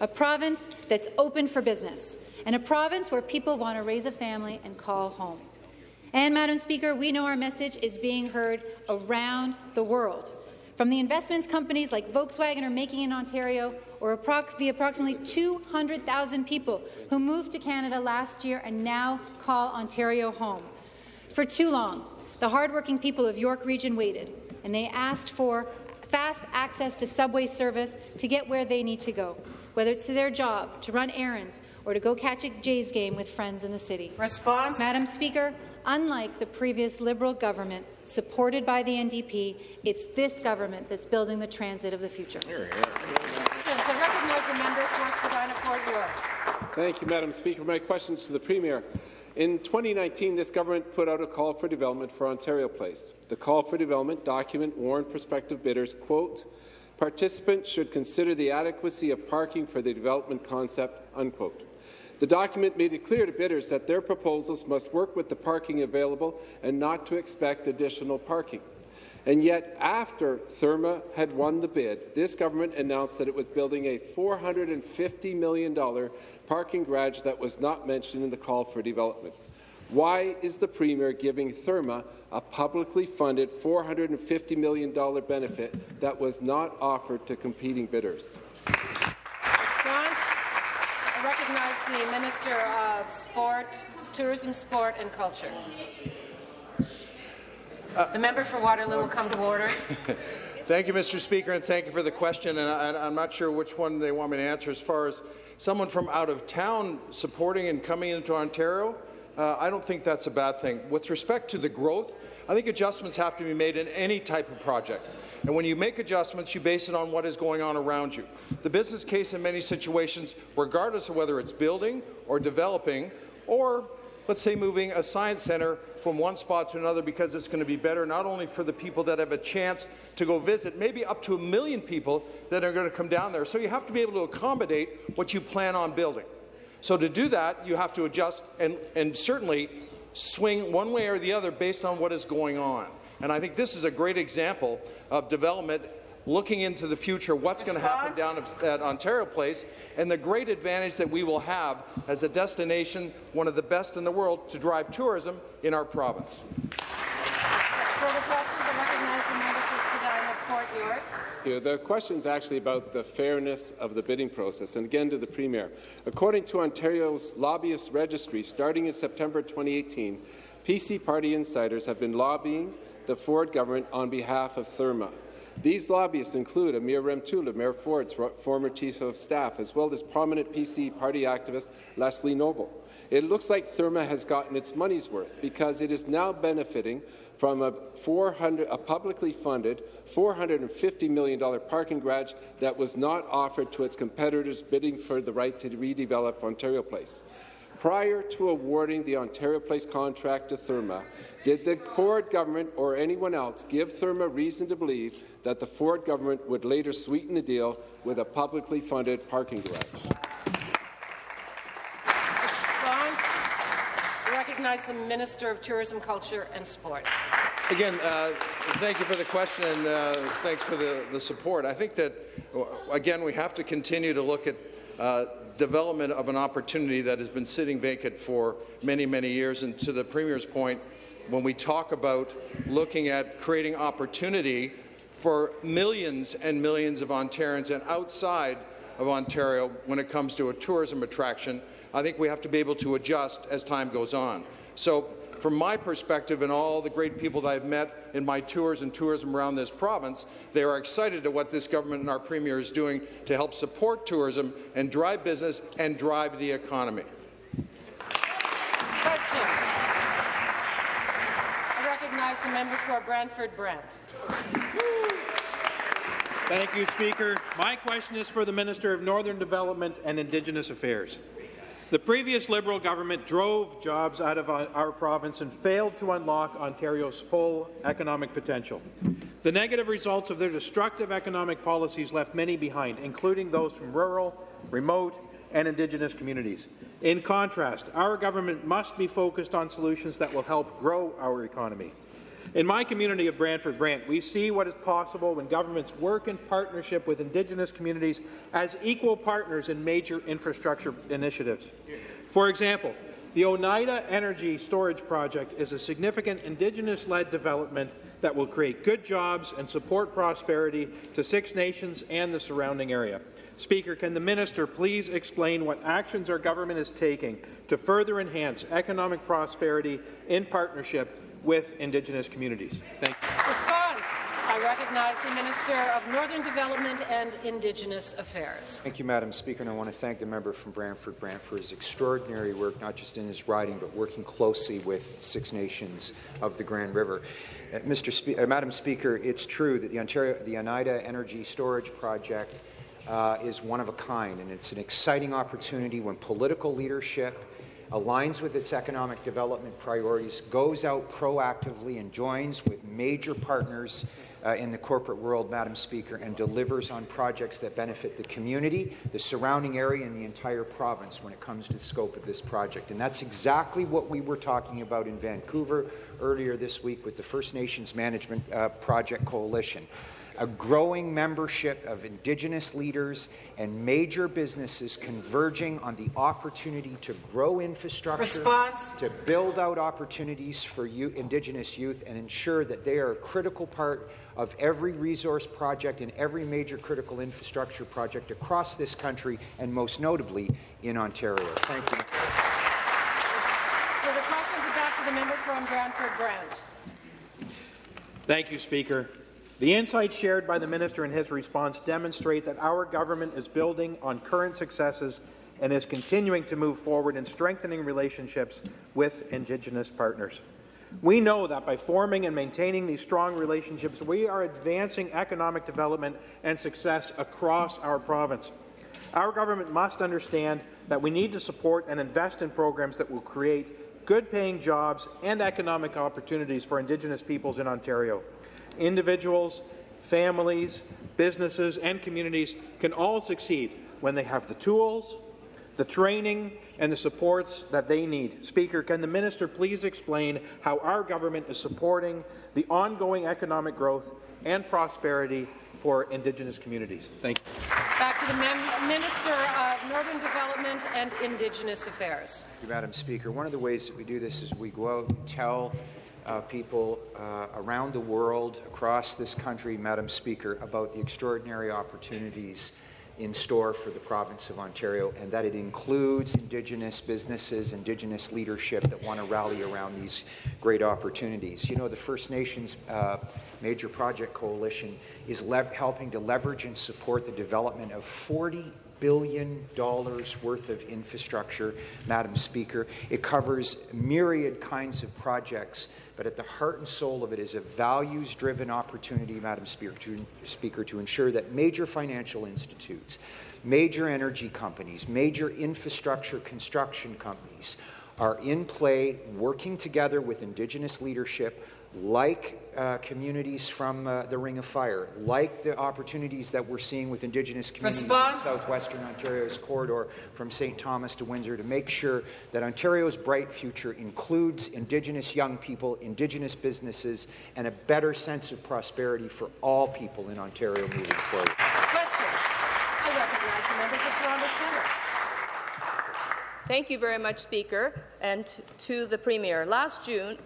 a province that's open for business, and a province where people want to raise a family and call home. And, Madam Speaker, we know our message is being heard around the world. From the investments companies like Volkswagen are making in Ontario, or the approximately 200,000 people who moved to Canada last year and now call Ontario home. For too long, the hardworking people of York Region waited, and they asked for fast access to subway service to get where they need to go, whether it's to their job, to run errands, or to go catch a Jays game with friends in the city. Response? Madam Speaker, unlike the previous Liberal government supported by the NDP, it's this government that's building the transit of the future. Here, here. So recognize the member for Spadina Fort York. Thank you, Madam Speaker. My question is to the Premier. In 2019, this government put out a call for development for Ontario Place. The call for development document warned prospective bidders, quote, participants should consider the adequacy of parking for the development concept, unquote. The document made it clear to bidders that their proposals must work with the parking available and not to expect additional parking. And yet, after Therme had won the bid, this government announced that it was building a $450 million parking garage that was not mentioned in the call for development. Why is the Premier giving Therme a publicly funded $450 million benefit that was not offered to competing bidders? The Minister of Sport, Tourism, Sport and Culture. the member for Waterloo will come to order. Thank you, Mr. Speaker, and thank you for the question. And I, am not sure which one they want me to answer. As far as someone from out of town supporting and coming into Ontario, uh, I don't think that's a bad thing. With respect to the growth, I think adjustments have to be made in any type of project. And when you make adjustments, you base it on what is going on around you. The business case in many situations, regardless of whether it's building or developing or let's say, moving a science centre from one spot to another because it's going to be better not only for the people that have a chance to go visit, maybe up to a million people that are going to come down there. So you have to be able to accommodate what you plan on building. So to do that, you have to adjust and, and certainly swing one way or the other based on what is going on. And I think this is a great example of development looking into the future, what's going to happen down at Ontario Place, and the great advantage that we will have as a destination, one of the best in the world, to drive tourism in our province. Further questions? I recognize the member for Spadina, Fort The question is actually about the fairness of the bidding process, and again to the Premier. According to Ontario's lobbyist registry, starting in September 2018, PC party insiders have been lobbying the Ford government on behalf of Therme. These lobbyists include Amir Remtulla, Mayor Ford's former chief of staff, as well as prominent PC party activist Leslie Noble. It looks like Therme has gotten its money's worth because it is now benefiting from a, 400, a publicly funded $450 million parking garage that was not offered to its competitors bidding for the right to redevelop Ontario Place. Prior to awarding the Ontario Place contract to Therme, did the Ford government or anyone else give Therme reason to believe that the Ford government would later sweeten the deal with a publicly funded parking garage? Response. I recognize the Minister of Tourism, Culture and Sport. Again, uh, thank you for the question and uh, thanks for the, the support. I think that, again, we have to continue to look at uh, development of an opportunity that has been sitting vacant for many, many years. And to the Premier's point, when we talk about looking at creating opportunity for millions and millions of Ontarians and outside of Ontario when it comes to a tourism attraction, I think we have to be able to adjust as time goes on. So from my perspective and all the great people that I've met in my tours and tourism around this province, they are excited at what this government and our Premier is doing to help support tourism and drive business and drive the economy. Questions? I recognize the member for Brantford Brant. Thank you, Speaker. My question is for the Minister of Northern Development and Indigenous Affairs. The previous Liberal government drove jobs out of our province and failed to unlock Ontario's full economic potential. The negative results of their destructive economic policies left many behind, including those from rural, remote, and Indigenous communities. In contrast, our government must be focused on solutions that will help grow our economy. In my community of Brantford Brant, we see what is possible when governments work in partnership with Indigenous communities as equal partners in major infrastructure initiatives. For example, the Oneida Energy Storage Project is a significant Indigenous-led development that will create good jobs and support prosperity to Six Nations and the surrounding area. Speaker, can the minister please explain what actions our government is taking to further enhance economic prosperity in partnership with Indigenous communities. Thank you. Response. I recognize the Minister of Northern Development and Indigenous Affairs. Thank you, Madam Speaker, and I want to thank the member from Brantford Brant for his extraordinary work, not just in his riding, but working closely with Six Nations of the Grand River. Uh, Mr. Spe uh, Madam Speaker, it's true that the Ontario, the Oneida Energy Storage Project uh, is one of a kind, and it's an exciting opportunity when political leadership aligns with its economic development priorities, goes out proactively and joins with major partners uh, in the corporate world, Madam Speaker, and delivers on projects that benefit the community, the surrounding area, and the entire province when it comes to the scope of this project. And that's exactly what we were talking about in Vancouver earlier this week with the First Nations Management uh, Project Coalition a growing membership of Indigenous leaders and major businesses converging on the opportunity to grow infrastructure, Response. to build out opportunities for youth, Indigenous youth, and ensure that they are a critical part of every resource project and every major critical infrastructure project across this country, and most notably in Ontario. Thank you. For the questions, back to the member from Brantford Brant. Thank you, Speaker. The insights shared by the minister in his response demonstrate that our government is building on current successes and is continuing to move forward in strengthening relationships with Indigenous partners. We know that by forming and maintaining these strong relationships, we are advancing economic development and success across our province. Our government must understand that we need to support and invest in programs that will create good-paying jobs and economic opportunities for Indigenous peoples in Ontario. Individuals, families, businesses and communities can all succeed when they have the tools, the training and the supports that they need. Speaker, can the minister please explain how our government is supporting the ongoing economic growth and prosperity for Indigenous communities? Thank you. Back to the Minister of Northern Development and Indigenous Affairs. Thank you, Madam Speaker. One of the ways that we do this is we go out and tell uh, people uh, around the world, across this country, Madam Speaker, about the extraordinary opportunities in store for the province of Ontario, and that it includes Indigenous businesses, Indigenous leadership that want to rally around these great opportunities. You know, the First Nations uh, Major Project Coalition is helping to leverage and support the development of 40 billion dollars worth of infrastructure, Madam Speaker. It covers myriad kinds of projects but at the heart and soul of it is a values-driven opportunity, Madam Speaker to, Speaker, to ensure that major financial institutes, major energy companies, major infrastructure construction companies are in play, working together with Indigenous leadership like uh, communities from uh, the Ring of Fire, like the opportunities that we're seeing with Indigenous communities Response. in southwestern Ontario's corridor from St. Thomas to Windsor to make sure that Ontario's bright future includes Indigenous young people, Indigenous businesses, and a better sense of prosperity for all people in Ontario moving forward. Question. I recognize the member for Toronto Centre. Thank you very much, Speaker, and to the Premier. Last June,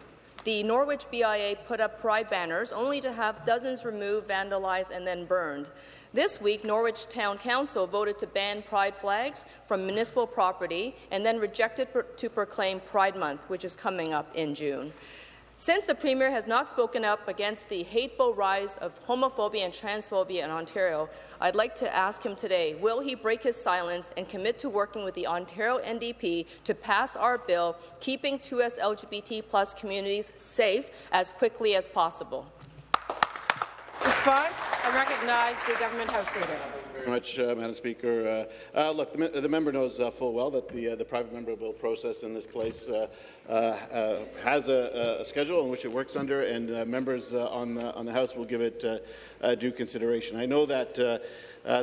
the Norwich BIA put up pride banners only to have dozens removed, vandalized and then burned. This week, Norwich Town Council voted to ban pride flags from municipal property and then rejected to proclaim Pride Month, which is coming up in June. Since the Premier has not spoken up against the hateful rise of homophobia and transphobia in Ontario, I'd like to ask him today, will he break his silence and commit to working with the Ontario NDP to pass our bill, keeping 2S LGBT plus communities safe as quickly as possible? Response? I recognize the Government House Leader. Very much, uh, Madam Speaker. Uh, uh, look, the, the, member knows uh, full well that the, uh, the private member bill process in this place uh, uh, uh, has a, a, schedule in which it works under, and members on, the, on the House will give it due consideration. I know that the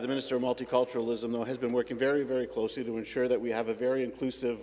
Minister of Multiculturalism, though, has been working very, very closely to ensure that we have a very inclusive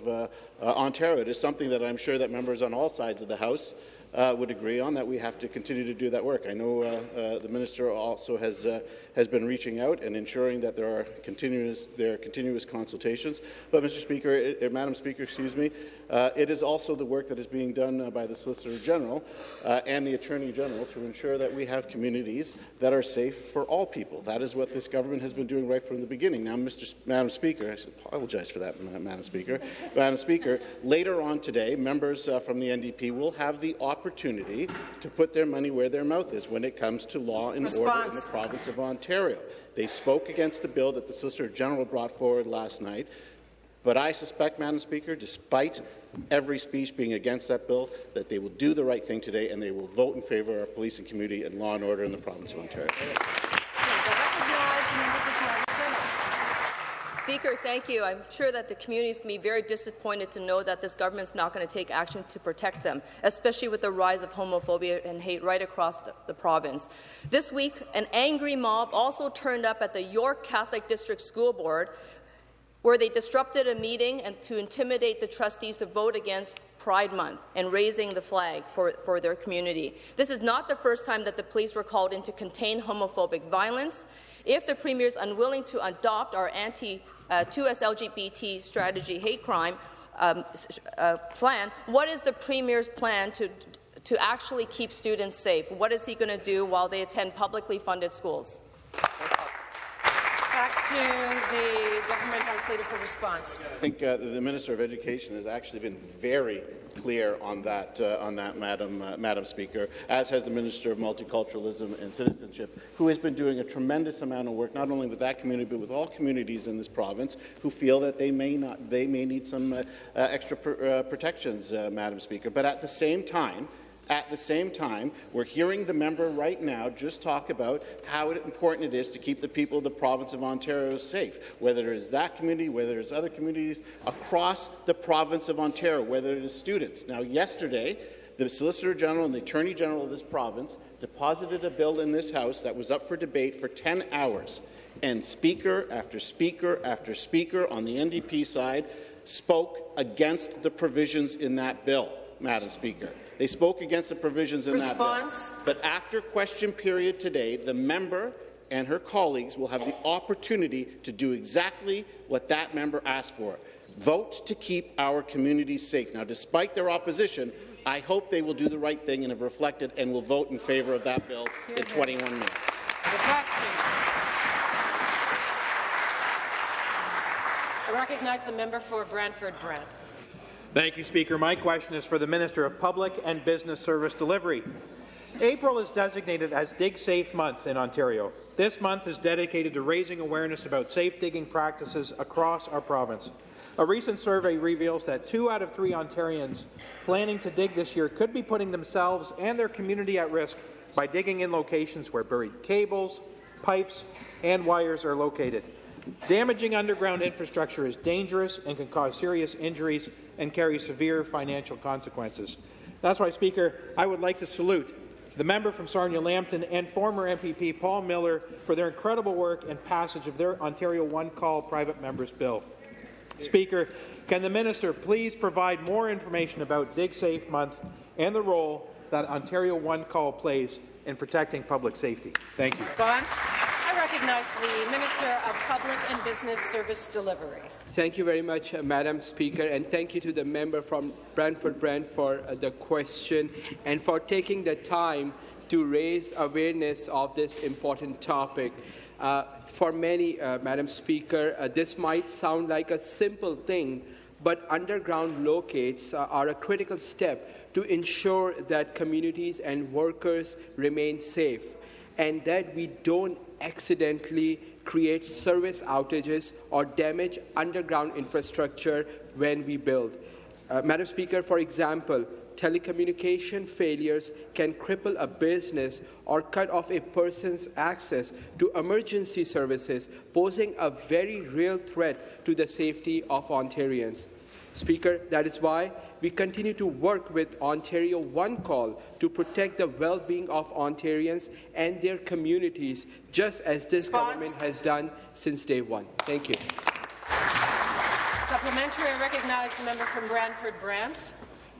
Ontario. It is something that I'm sure that members on all sides of the House uh, would agree on that we have to continue to do that work. I know uh, uh, the minister also has uh, has been reaching out and ensuring that there are continuous there are continuous consultations. But, Mr. Speaker, it, Madam Speaker, excuse me, uh, it is also the work that is being done by the Solicitor General and the Attorney General to ensure that we have communities that are safe for all people. That is what this government has been doing right from the beginning. Now, Mr. Madam Speaker, I apologize for that, Madam Speaker. Madam Speaker, later on today, members from the NDP will have the opportunity opportunity to put their money where their mouth is when it comes to law and Response. order in the province of Ontario. They spoke against a bill that the Solicitor General brought forward last night, but I suspect, Madam Speaker, despite every speech being against that bill, that they will do the right thing today and they will vote in favour of our police and community and law and order in the province of Ontario. Speaker, thank you. I'm sure that the community is going to be very disappointed to know that this government is not going to take action to protect them, especially with the rise of homophobia and hate right across the, the province. This week, an angry mob also turned up at the York Catholic District School Board where they disrupted a meeting and to intimidate the trustees to vote against Pride Month and raising the flag for, for their community. This is not the first time that the police were called in to contain homophobic violence. If the Premier is unwilling to adopt our anti uh, 2S LGBT strategy hate crime um, uh, plan, what is the Premier's plan to, to actually keep students safe? What is he going to do while they attend publicly funded schools? The government house leader for response. I think uh, the Minister of Education has actually been very clear on that, uh, on that Madam, uh, Madam Speaker, as has the Minister of Multiculturalism and Citizenship, who has been doing a tremendous amount of work, not only with that community, but with all communities in this province who feel that they may, not, they may need some uh, uh extra pr uh, protections, Madam Speaker. But at the same time, At the same time, we're hearing the member right now just talk about how important it is to keep the people of the province of Ontario safe, whether it is that community, whether it's other communities across the province of Ontario, whether it is students. Now, yesterday, the Solicitor General and the Attorney General of this province deposited a bill in this House that was up for debate for 10 hours, and Speaker after Speaker after Speaker on the NDP side spoke against the provisions in that bill, Madam Speaker. They spoke against the provisions in Response. that bill. But after question period today, the member and her colleagues will have the opportunity to do exactly what that member asked for. Vote to keep our communities safe. Now, despite their opposition, I hope they will do the right thing and have reflected and will vote in favour of that bill in 21 minutes. The. I recognize the member for Brantford Brant. Thank you, Speaker. My question is for the Minister of Public and Business Service Delivery. April is designated as Dig Safe Month in Ontario. This month is dedicated to raising awareness about safe digging practices across our province. A recent survey reveals that two out of three Ontarians planning to dig this year could be putting themselves and their community at risk by digging in locations where buried cables, pipes, and wires are located. Damaging underground infrastructure is dangerous and can cause serious injuries and carry severe financial consequences. That's why, Speaker, I would like to salute the member from Sarnia-Lambton and former MPP Paul Miller for their incredible work and passage of their Ontario One Call Private Members Bill. Speaker, can the minister please provide more information about Dig Safe Month and the role that Ontario One Call plays in protecting public safety? Thank you. Recognize the Minister of Public and Business Service Delivery. Thank you very much, uh, Madam Speaker, and thank you to the member from Brantford Brant for uh, the question and for taking the time to raise awareness of this important topic. Uh, for many, uh, Madam Speaker, uh, this might sound like a simple thing, but underground locates are a critical step to ensure that communities and workers remain safe and that we don't accidentally create service outages or damage underground infrastructure when we build. Uh, Madam Speaker, for example, telecommunication failures can cripple a business or cut off a person's access to emergency services, posing a very real threat to the safety of Ontarians. Speaker, that is why we continue to work with Ontario One Call to protect the well-being of Ontarians and their communities, just as this Response. government has done since day one. Thank you. Supplementary, I recognize the member from Brantford Brant.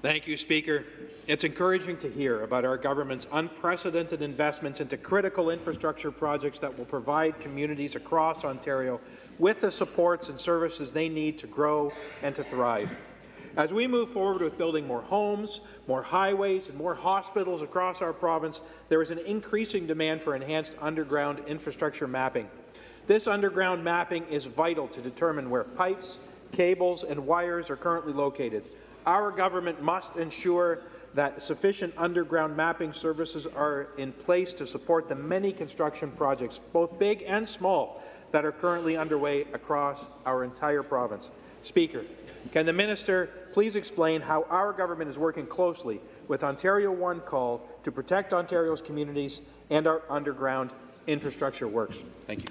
Thank you, Speaker. It's encouraging to hear about our government's unprecedented investments into critical infrastructure projects that will provide communities across Ontario with the supports and services they need to grow and to thrive. As we move forward with building more homes, more highways, and more hospitals across our province, there is an increasing demand for enhanced underground infrastructure mapping. This underground mapping is vital to determine where pipes, cables, and wires are currently located. Our government must ensure that sufficient underground mapping services are in place to support the many construction projects, both big and small, that are currently underway across our entire province. Speaker, can the minister please explain how our government is working closely with Ontario One Call to protect Ontario's communities and our underground infrastructure works? Thank you.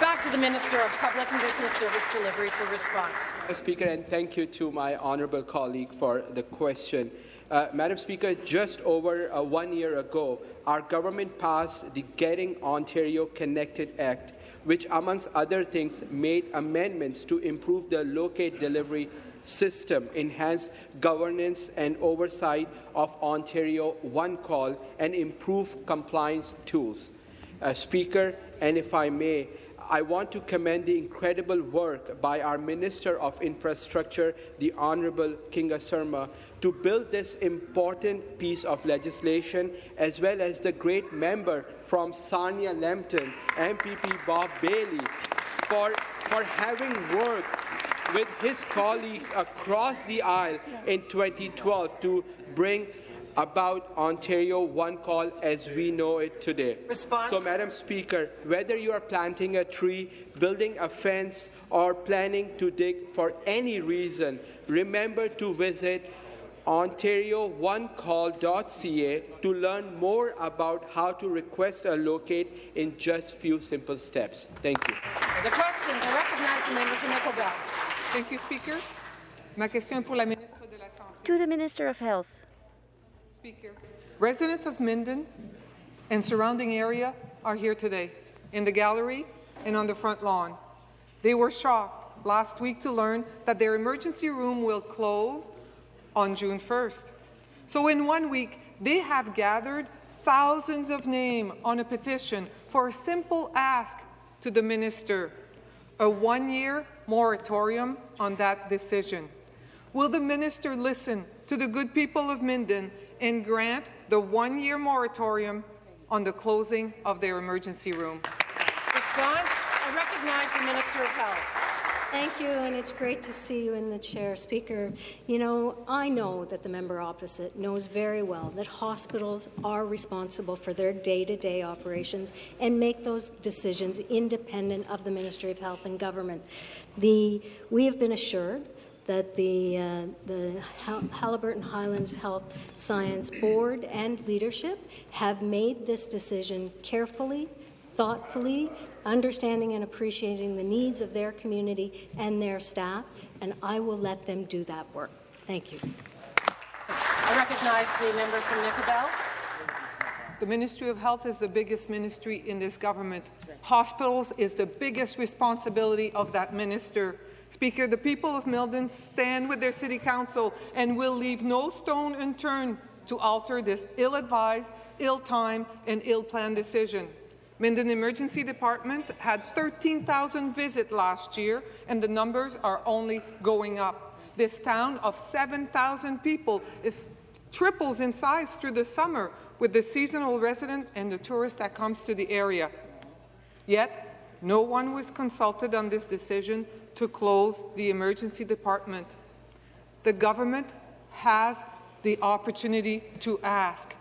Back to the Minister of Public and Business Service Delivery for response. Madam Speaker, and thank you to my honourable colleague for the question. Uh, Madam Speaker, just over uh, one year ago, our government passed the Getting Ontario Connected Act, which, amongst other things, made amendments to improve the locate delivery system, enhance governance and oversight of Ontario One Call, and improve compliance tools. Uh, Speaker, and if I may, I want to commend the incredible work by our Minister of Infrastructure, the Honourable Kinga Surma, to build this important piece of legislation, as well as the great member from Sarnia Lambton, MPP Bob Bailey, for, for having worked with his colleagues across the aisle in 2012 to bring about Ontario One Call as we know it today. Response. So, Madam Speaker, whether you are planting a tree, building a fence, or planning to dig for any reason, remember to visit ontarioonecall.ca to learn more about how to request a locate in just few simple steps. Thank you. The questions. I recognize the member for Nickel Belt. Thank you, Speaker. Ma question pour la ministre de la Santé. To the Minister of Health. Speaker, residents of Minden and surrounding area are here today, in the gallery and on the front lawn. They were shocked last week to learn that their emergency room will close on June 1st. So in one week, they have gathered thousands of names on a petition for a simple ask to the minister, a one-year moratorium on that decision. Will the minister listen to the good people of Minden and grant the one-year moratorium on the closing of their emergency room? Response. I recognize the Minister of Health. Thank you, and it's great to see you in the chair, Speaker. You know, I know that the member opposite knows very well that hospitals are responsible for their day-to-day operations and make those decisions independent of the Ministry of Health and Government. The, we have been assured that the, uh, the Haliburton Highlands Health Services Board and leadership have made this decision carefully, thoughtfully, understanding and appreciating the needs of their community and their staff, and I will let them do that work. Thank you. I recognize the member from Nickel Belt. The Ministry of Health is the biggest ministry in this government. Hospitals is the biggest responsibility of that minister. Speaker, the people of Minden stand with their City Council and will leave no stone unturned to alter this ill-advised, ill-timed and ill-planned decision. Minden Emergency Department had 13,000 visits last year, and the numbers are only going up. This town of 7,000 people triples in size through the summer with the seasonal resident and the tourist that comes to the area. Yet, no one was consulted on this decision to close the emergency department. The government has the opportunity to ask,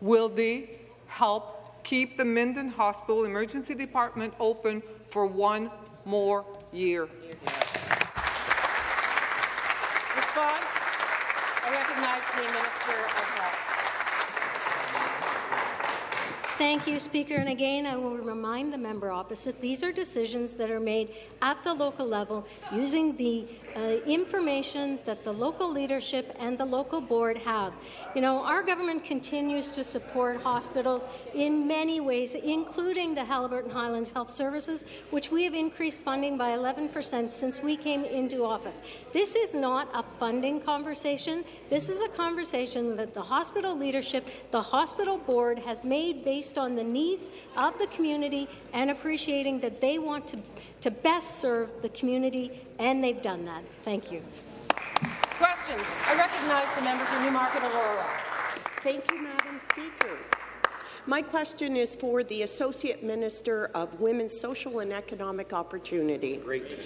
will they help keep the Minden Hospital Emergency Department open for one more year. Response? I recognize the Minister of Health. Thank you, Speaker. And again, I will remind the member opposite, these are decisions that are made at the local level using the uh, information that the local leadership and the local board have. You know, our government continues to support hospitals in many ways, including the Haliburton Highlands Health Services, which we have increased funding by 11 percent since we came into office. This is not a funding conversation. This is a conversation that the hospital leadership, the hospital board has made based on the needs of the community and appreciating that they want to, to best serve the community and they've done that. Thank you. Questions? I recognize the member for Newmarket Aurora. Thank you, Madam Speaker. My question is for the Associate Minister of Women's Social and Economic Opportunity. Great.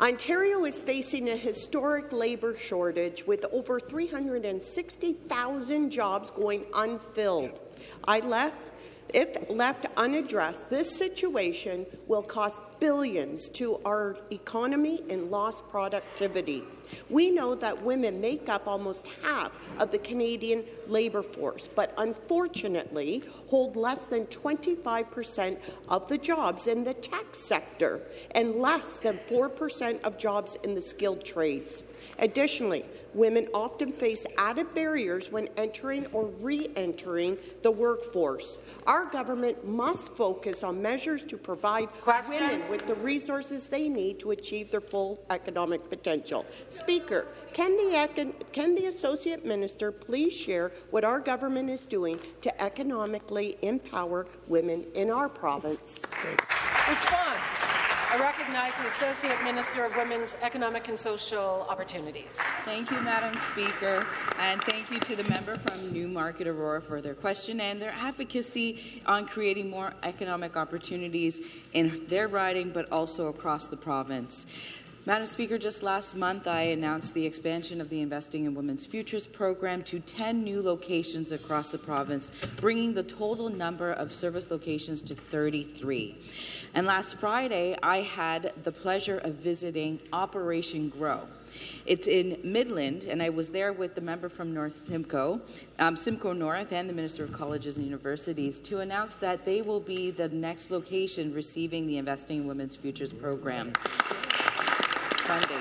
Ontario is facing a historic labour shortage with over 360,000 jobs going unfilled. I left if left unaddressed, this situation will cost billions to our economy in lost productivity. We know that women make up almost half of the Canadian labour force, but unfortunately hold less than 25 per cent of the jobs in the tech sector and less than 4 per cent of jobs in the skilled trades. Additionally, women often face added barriers when entering or re-entering the workforce. Our government must focus on measures to provide Question? women with the resources they need to achieve their full economic potential. Speaker, can the, can the Associate Minister please share what our government is doing to economically empower women in our province? Response. I recognize the Associate Minister of Women's Economic and Social Opportunities. Thank you, Madam Speaker, and thank you to the member from Newmarket Aurora for their question and their advocacy on creating more economic opportunities in their riding, but also across the province. Madam Speaker, just last month I announced the expansion of the Investing in Women's Futures program to 10 new locations across the province, bringing the total number of service locations to 33. And last Friday, I had the pleasure of visiting Operation Grow. It's in Midland, and I was there with the member from North Simcoe, um, Simcoe North, and the Minister of Colleges and Universities to announce that they will be the next location receiving the Investing in Women's Futures program funding.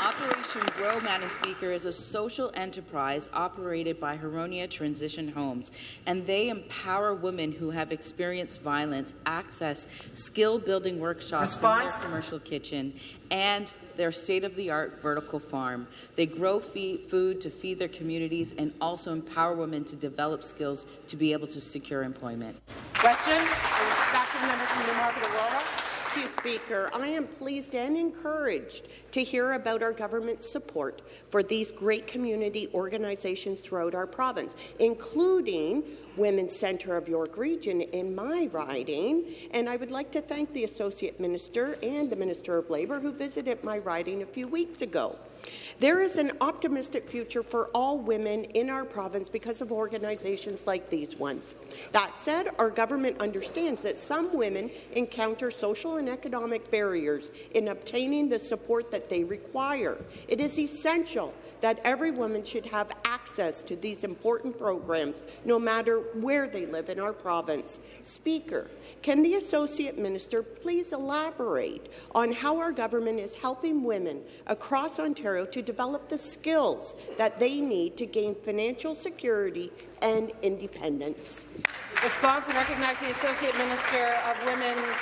Operation Grow, Madam Speaker, is a social enterprise operated by Huronia Transition Homes, and they empower women who have experienced violence access skill-building workshops Response? in their commercial kitchen and their state-of-the-art vertical farm. They grow food to feed their communities and also empower women to develop skills to be able to secure employment. Question? Back to the member from Newmarket Aurora. You, Speaker. I am pleased and encouraged to hear about our government's support for these great community organizations throughout our province, including Women's Centre of York Region in my riding. And I would like to thank the Associate Minister and the Minister of Labour who visited my riding a few weeks ago. There is an optimistic future for all women in our province because of organizations like these ones. That said, our government understands that some women encounter social and economic barriers in obtaining the support that they require. It is essential that every woman should have access to these important programs, no matter where they live in our province. Speaker, can the Associate Minister please elaborate on how our government is helping women across Ontario to develop the skills that they need to gain financial security and independence? Response and recognize the Associate Minister of Women's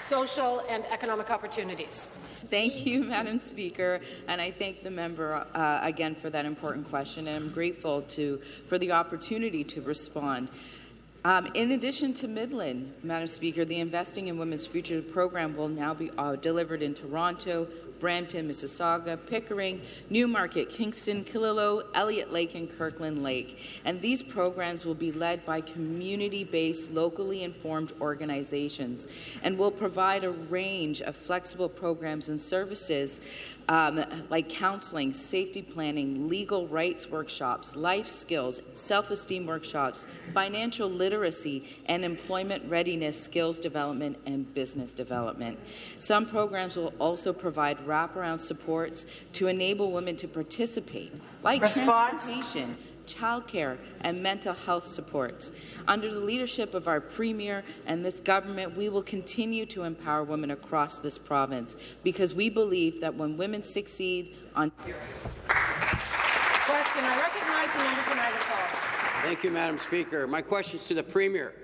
Social and Economic Opportunities. Thank you, Madam Speaker, and I thank the member uh, again for that important question, and I'm grateful to for the opportunity to respond. Um, in addition to Midland, Madam Speaker, the Investing in Women's Future program will now be uh, delivered in Toronto, Brampton, Mississauga, Pickering, Newmarket, Kingston, Killaloe, Elliott Lake, and Kirkland Lake. And these programs will be led by community-based, locally informed organizations and will provide a range of flexible programs and services um, like counseling, safety planning, legal rights workshops, life skills, self-esteem workshops, financial literacy, and employment readiness skills development and business development. Some programs will also provide wraparound supports to enable women to participate, like Response? transportation, childcare, and mental health supports. Under the leadership of our Premier and this government, we will continue to empower women across this province because we believe that when women succeed on Question. I recognize the member from Niagara Falls. Thank you, Madam Speaker. My question is to the Premier.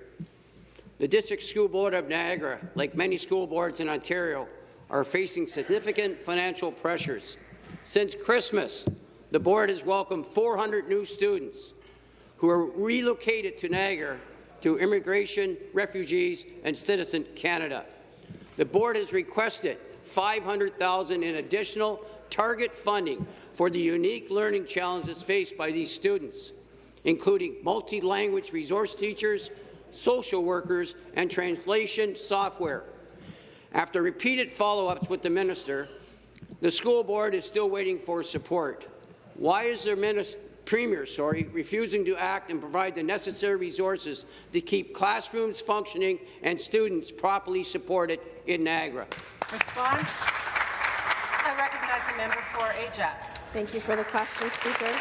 The District School Board of Niagara, like many school boards in Ontario, are facing significant financial pressures. Since Christmas, the board has welcomed 400 new students who are relocated to Niagara to Immigration, Refugees and Citizen Canada. The board has requested 500,000 in additional target funding for the unique learning challenges faced by these students, including multi-language resource teachers, social workers, and translation software. After repeated follow-ups with the minister, the school board is still waiting for support. Why is their minister, Premier sorry, refusing to act and provide the necessary resources to keep classrooms functioning and students properly supported in Niagara? Response? I recognize the member for Ajax. Thank you for the question, Speaker.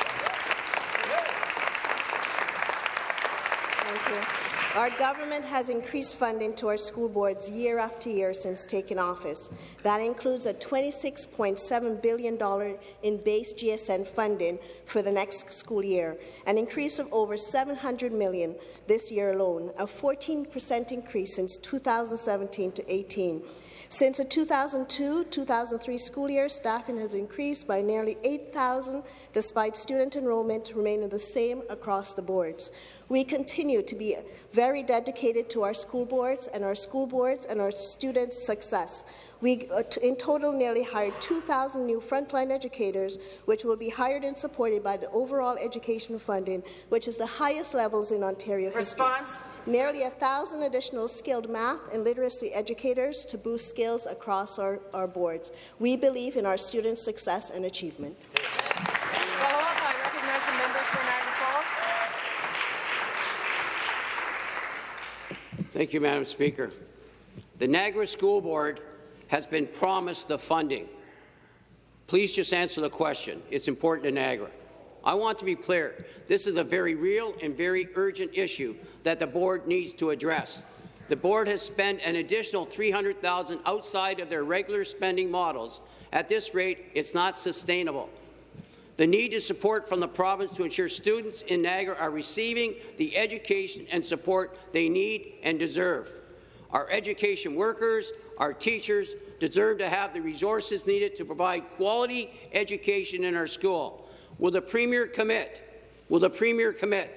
Thank you. Our government has increased funding to our school boards year after year since taking office. That includes a $26.7 billion in base GSN funding for the next school year, an increase of over 700 million this year alone, a 14% increase since 2017 to 18. Since the 2002-2003 school year, staffing has increased by nearly 8,000, despite student enrollment remaining the same across the boards. We continue to be very dedicated to our school boards and our school boards and our students' success. We, uh, in total, nearly hired 2,000 new frontline educators, which will be hired and supported by the overall education funding, which is the highest levels in Ontario Response. history. Nearly 1,000 additional skilled math and literacy educators to boost skills across our, our boards. We believe in our students' success and achievement. Follow up, I recognize the member for Niagara Falls. Thank you, Madam Speaker. The Niagara School Board has been promised the funding. Please just answer the question. It's important to Niagara. I want to be clear. This is a very real and very urgent issue that the board needs to address. The board has spent an additional 300,000 outside of their regular spending models. At this rate, it's not sustainable. The need to support from the province to ensure students in Niagara are receiving the education and support they need and deserve. Our education workers, our teachers, deserve to have the resources needed to provide quality education in our school. Will the Premier commit? Will the Premier commit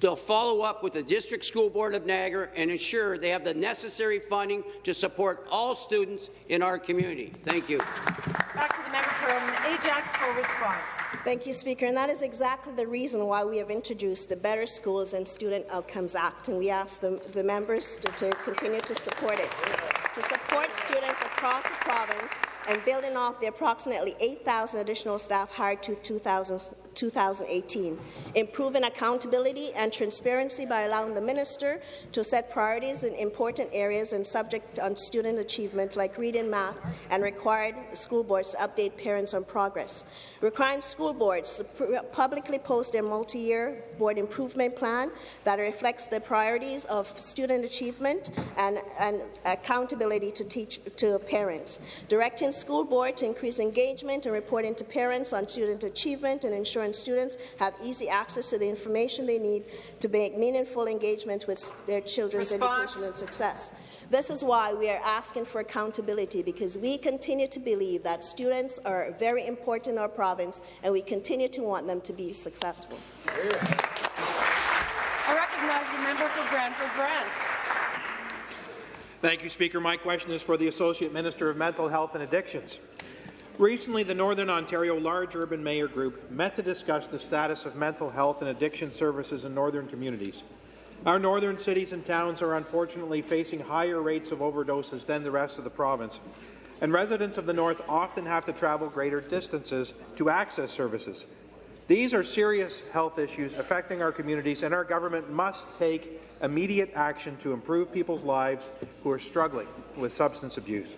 to follow up with the District School Board of Niagara and ensure they have the necessary funding to support all students in our community? Thank you. Back to the member from Ajax for response. Thank you, Speaker. And that is exactly the reason why we have introduced the Better Schools and Student Outcomes Act, and we ask the, the members to, to continue to support it. To support students across the province and building off the approximately 8,000 additional staff hired to 2000, 2018, improving accountability and transparency by allowing the minister to set priorities in important areas and subject on student achievement like reading, math, and required school boards to update parents on progress. Requiring school boards to publicly post their multi-year board improvement plan that reflects the priorities of student achievement and, and accountability to, teach, to parents. Directing school board to increase engagement and reporting to parents on student achievement and ensuring students have easy access to the information they need to make meaningful engagement with their children's Response. education and success. This is why we are asking for accountability, because we continue to believe that students are very important in our province, and we continue to want them to be successful. I recognize the member for Brantford Brant. Thank you, Speaker. My question is for the Associate Minister of Mental Health and Addictions. Recently, the Northern Ontario Large Urban Mayor Group met to discuss the status of mental health and addiction services in northern communities. Our northern cities and towns are unfortunately facing higher rates of overdoses than the rest of the province, and residents of the north often have to travel greater distances to access services. These are serious health issues affecting our communities, and our government must take immediate action to improve people's lives who are struggling with substance abuse.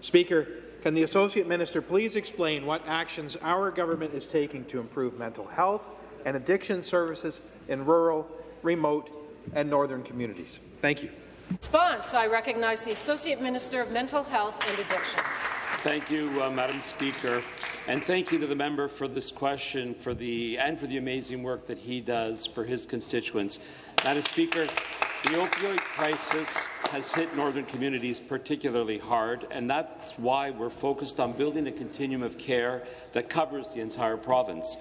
Speaker, can the Associate Minister please explain what actions our government is taking to improve mental health and addiction services in rural, remote and northern communities? Thank you. Response. I recognize the Associate Minister of Mental Health and Addictions. Thank you, uh, Madam Speaker, and thank you to the member for this question for the, and for the amazing work that he does for his constituents. Madam Speaker, the opioid crisis has hit northern communities particularly hard, and that's why we're focused on building a continuum of care that covers the entire province.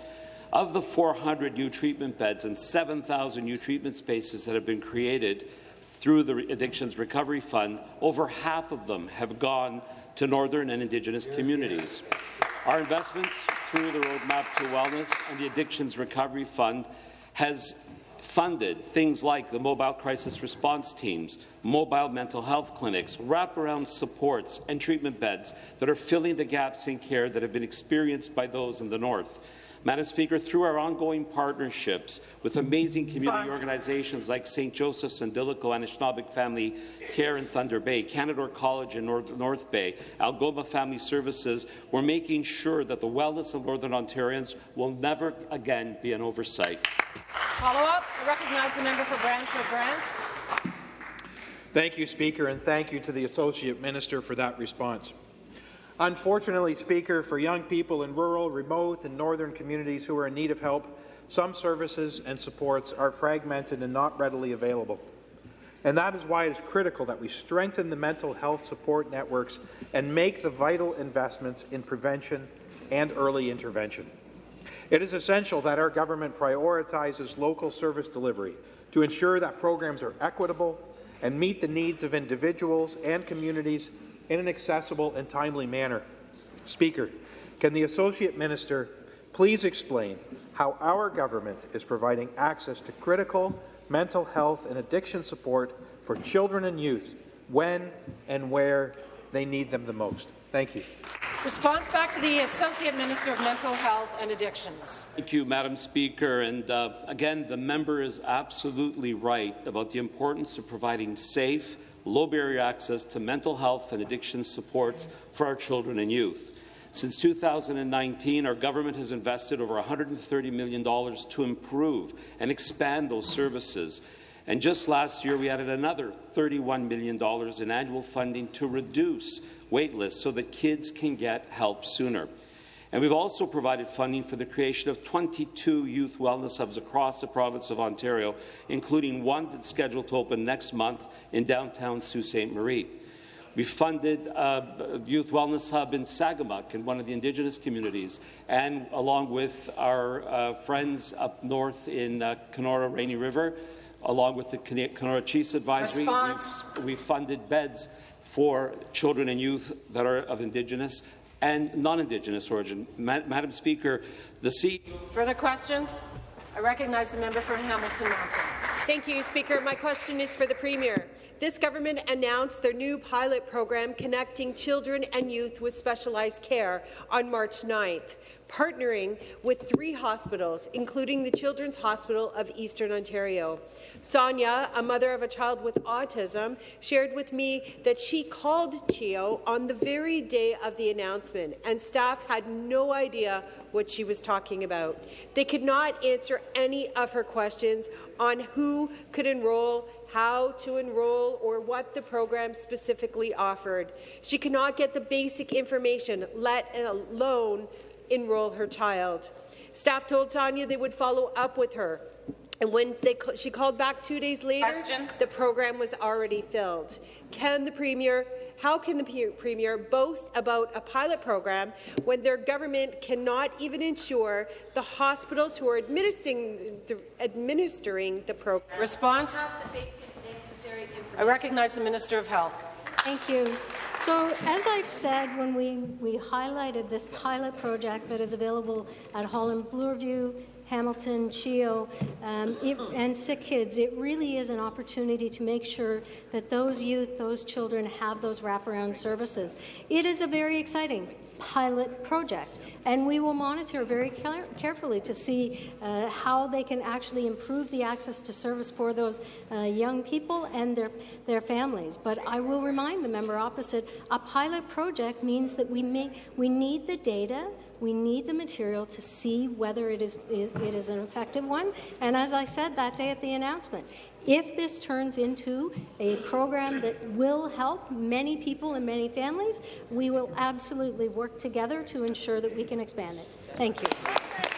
Of the 400 new treatment beds and 7,000 new treatment spaces that have been created through the Addictions Recovery Fund, over half of them have gone to Northern and Indigenous communities. Our investments through the Roadmap to Wellness and the Addictions Recovery Fund has funded things like the mobile crisis response teams, mobile mental health clinics, wraparound supports and treatment beds that are filling the gaps in care that have been experienced by those in the north. Madam Speaker, through our ongoing partnerships with amazing community organizations like St. Joseph's and Dilico Anishinabek Family Care in Thunder Bay, Canadore College in North, North Bay, Algoma Family Services, we're making sure that the wellness of Northern Ontarians will never again be an oversight. Follow up. I recognize the member for Brantford Brant. Thank you, Speaker, and thank you to the Associate Minister for that response. Unfortunately, Speaker, for young people in rural, remote and northern communities who are in need of help, some services and supports are fragmented and not readily available. And that is why it is critical that we strengthen the mental health support networks and make the vital investments in prevention and early intervention. It is essential that our government prioritizes local service delivery to ensure that programs are equitable and meet the needs of individuals and communities in an accessible and timely manner. Speaker, can the Associate Minister please explain how our government is providing access to critical mental health and addiction support for children and youth when and where they need them the most? Thank you. Response back to the Associate Minister of Mental Health and Addictions. Thank you, Madam Speaker. And uh, again, the member is absolutely right about the importance of providing safe, low-barrier access to mental health and addiction supports for our children and youth. Since 2019, our government has invested over $130 million to improve and expand those services. And just last year, we added another $31 million in annual funding to reduce waitlists so that kids can get help sooner. And we've also provided funding for the creation of 22 youth wellness hubs across the province of Ontario, including one that's scheduled to open next month in downtown Sault Ste. Marie. We funded a youth wellness hub in Sagamok in one of the Indigenous communities, and along with our uh, friends up north in uh, Kenora Rainy River, along with the Kenora Chiefs Advisory, we've, we've funded beds for children and youth that are of Indigenous and non-Indigenous origin. Ma Madam Speaker, the C. Further questions? I recognize the member for Hamilton Mountain. Thank you, Speaker. My question is for the Premier. This government announced their new pilot program connecting children and youth with specialized care on March 9th, partnering with three hospitals, including the Children's Hospital of Eastern Ontario. Sonia, a mother of a child with autism, shared with me that she called CHEO on the very day of the announcement, and staff had no idea what she was talking about. They could not answer any of her questions on who could enroll, how to enroll, or what the program specifically offered. She could not get the basic information, let alone enroll her child. Staff told Sonia they would follow up with her. And when they, she called back two days later, Question. the program was already filled. Can the Premier how can the Premier boast about a pilot program when their government cannot even ensure the hospitals who are administering the, administering the program Response? I recognize the Minister of Health. Thank you. So, as I've said, when we, we highlighted this pilot project that is available at Holland Bloorview, Hamilton, CHEO, um, it, and Sick Kids, it really is an opportunity to make sure that those youth, those children have those wraparound services. It is a very exciting pilot project, and we will monitor very care carefully to see uh, how they can actually improve the access to service for those uh, young people and their, their families. But I will remind the member opposite, a pilot project means that we, may, we need the data we need the material to see whether it is, it is an effective one. And as I said that day at the announcement, if this turns into a program that will help many people and many families, we will absolutely work together to ensure that we can expand it. Thank you.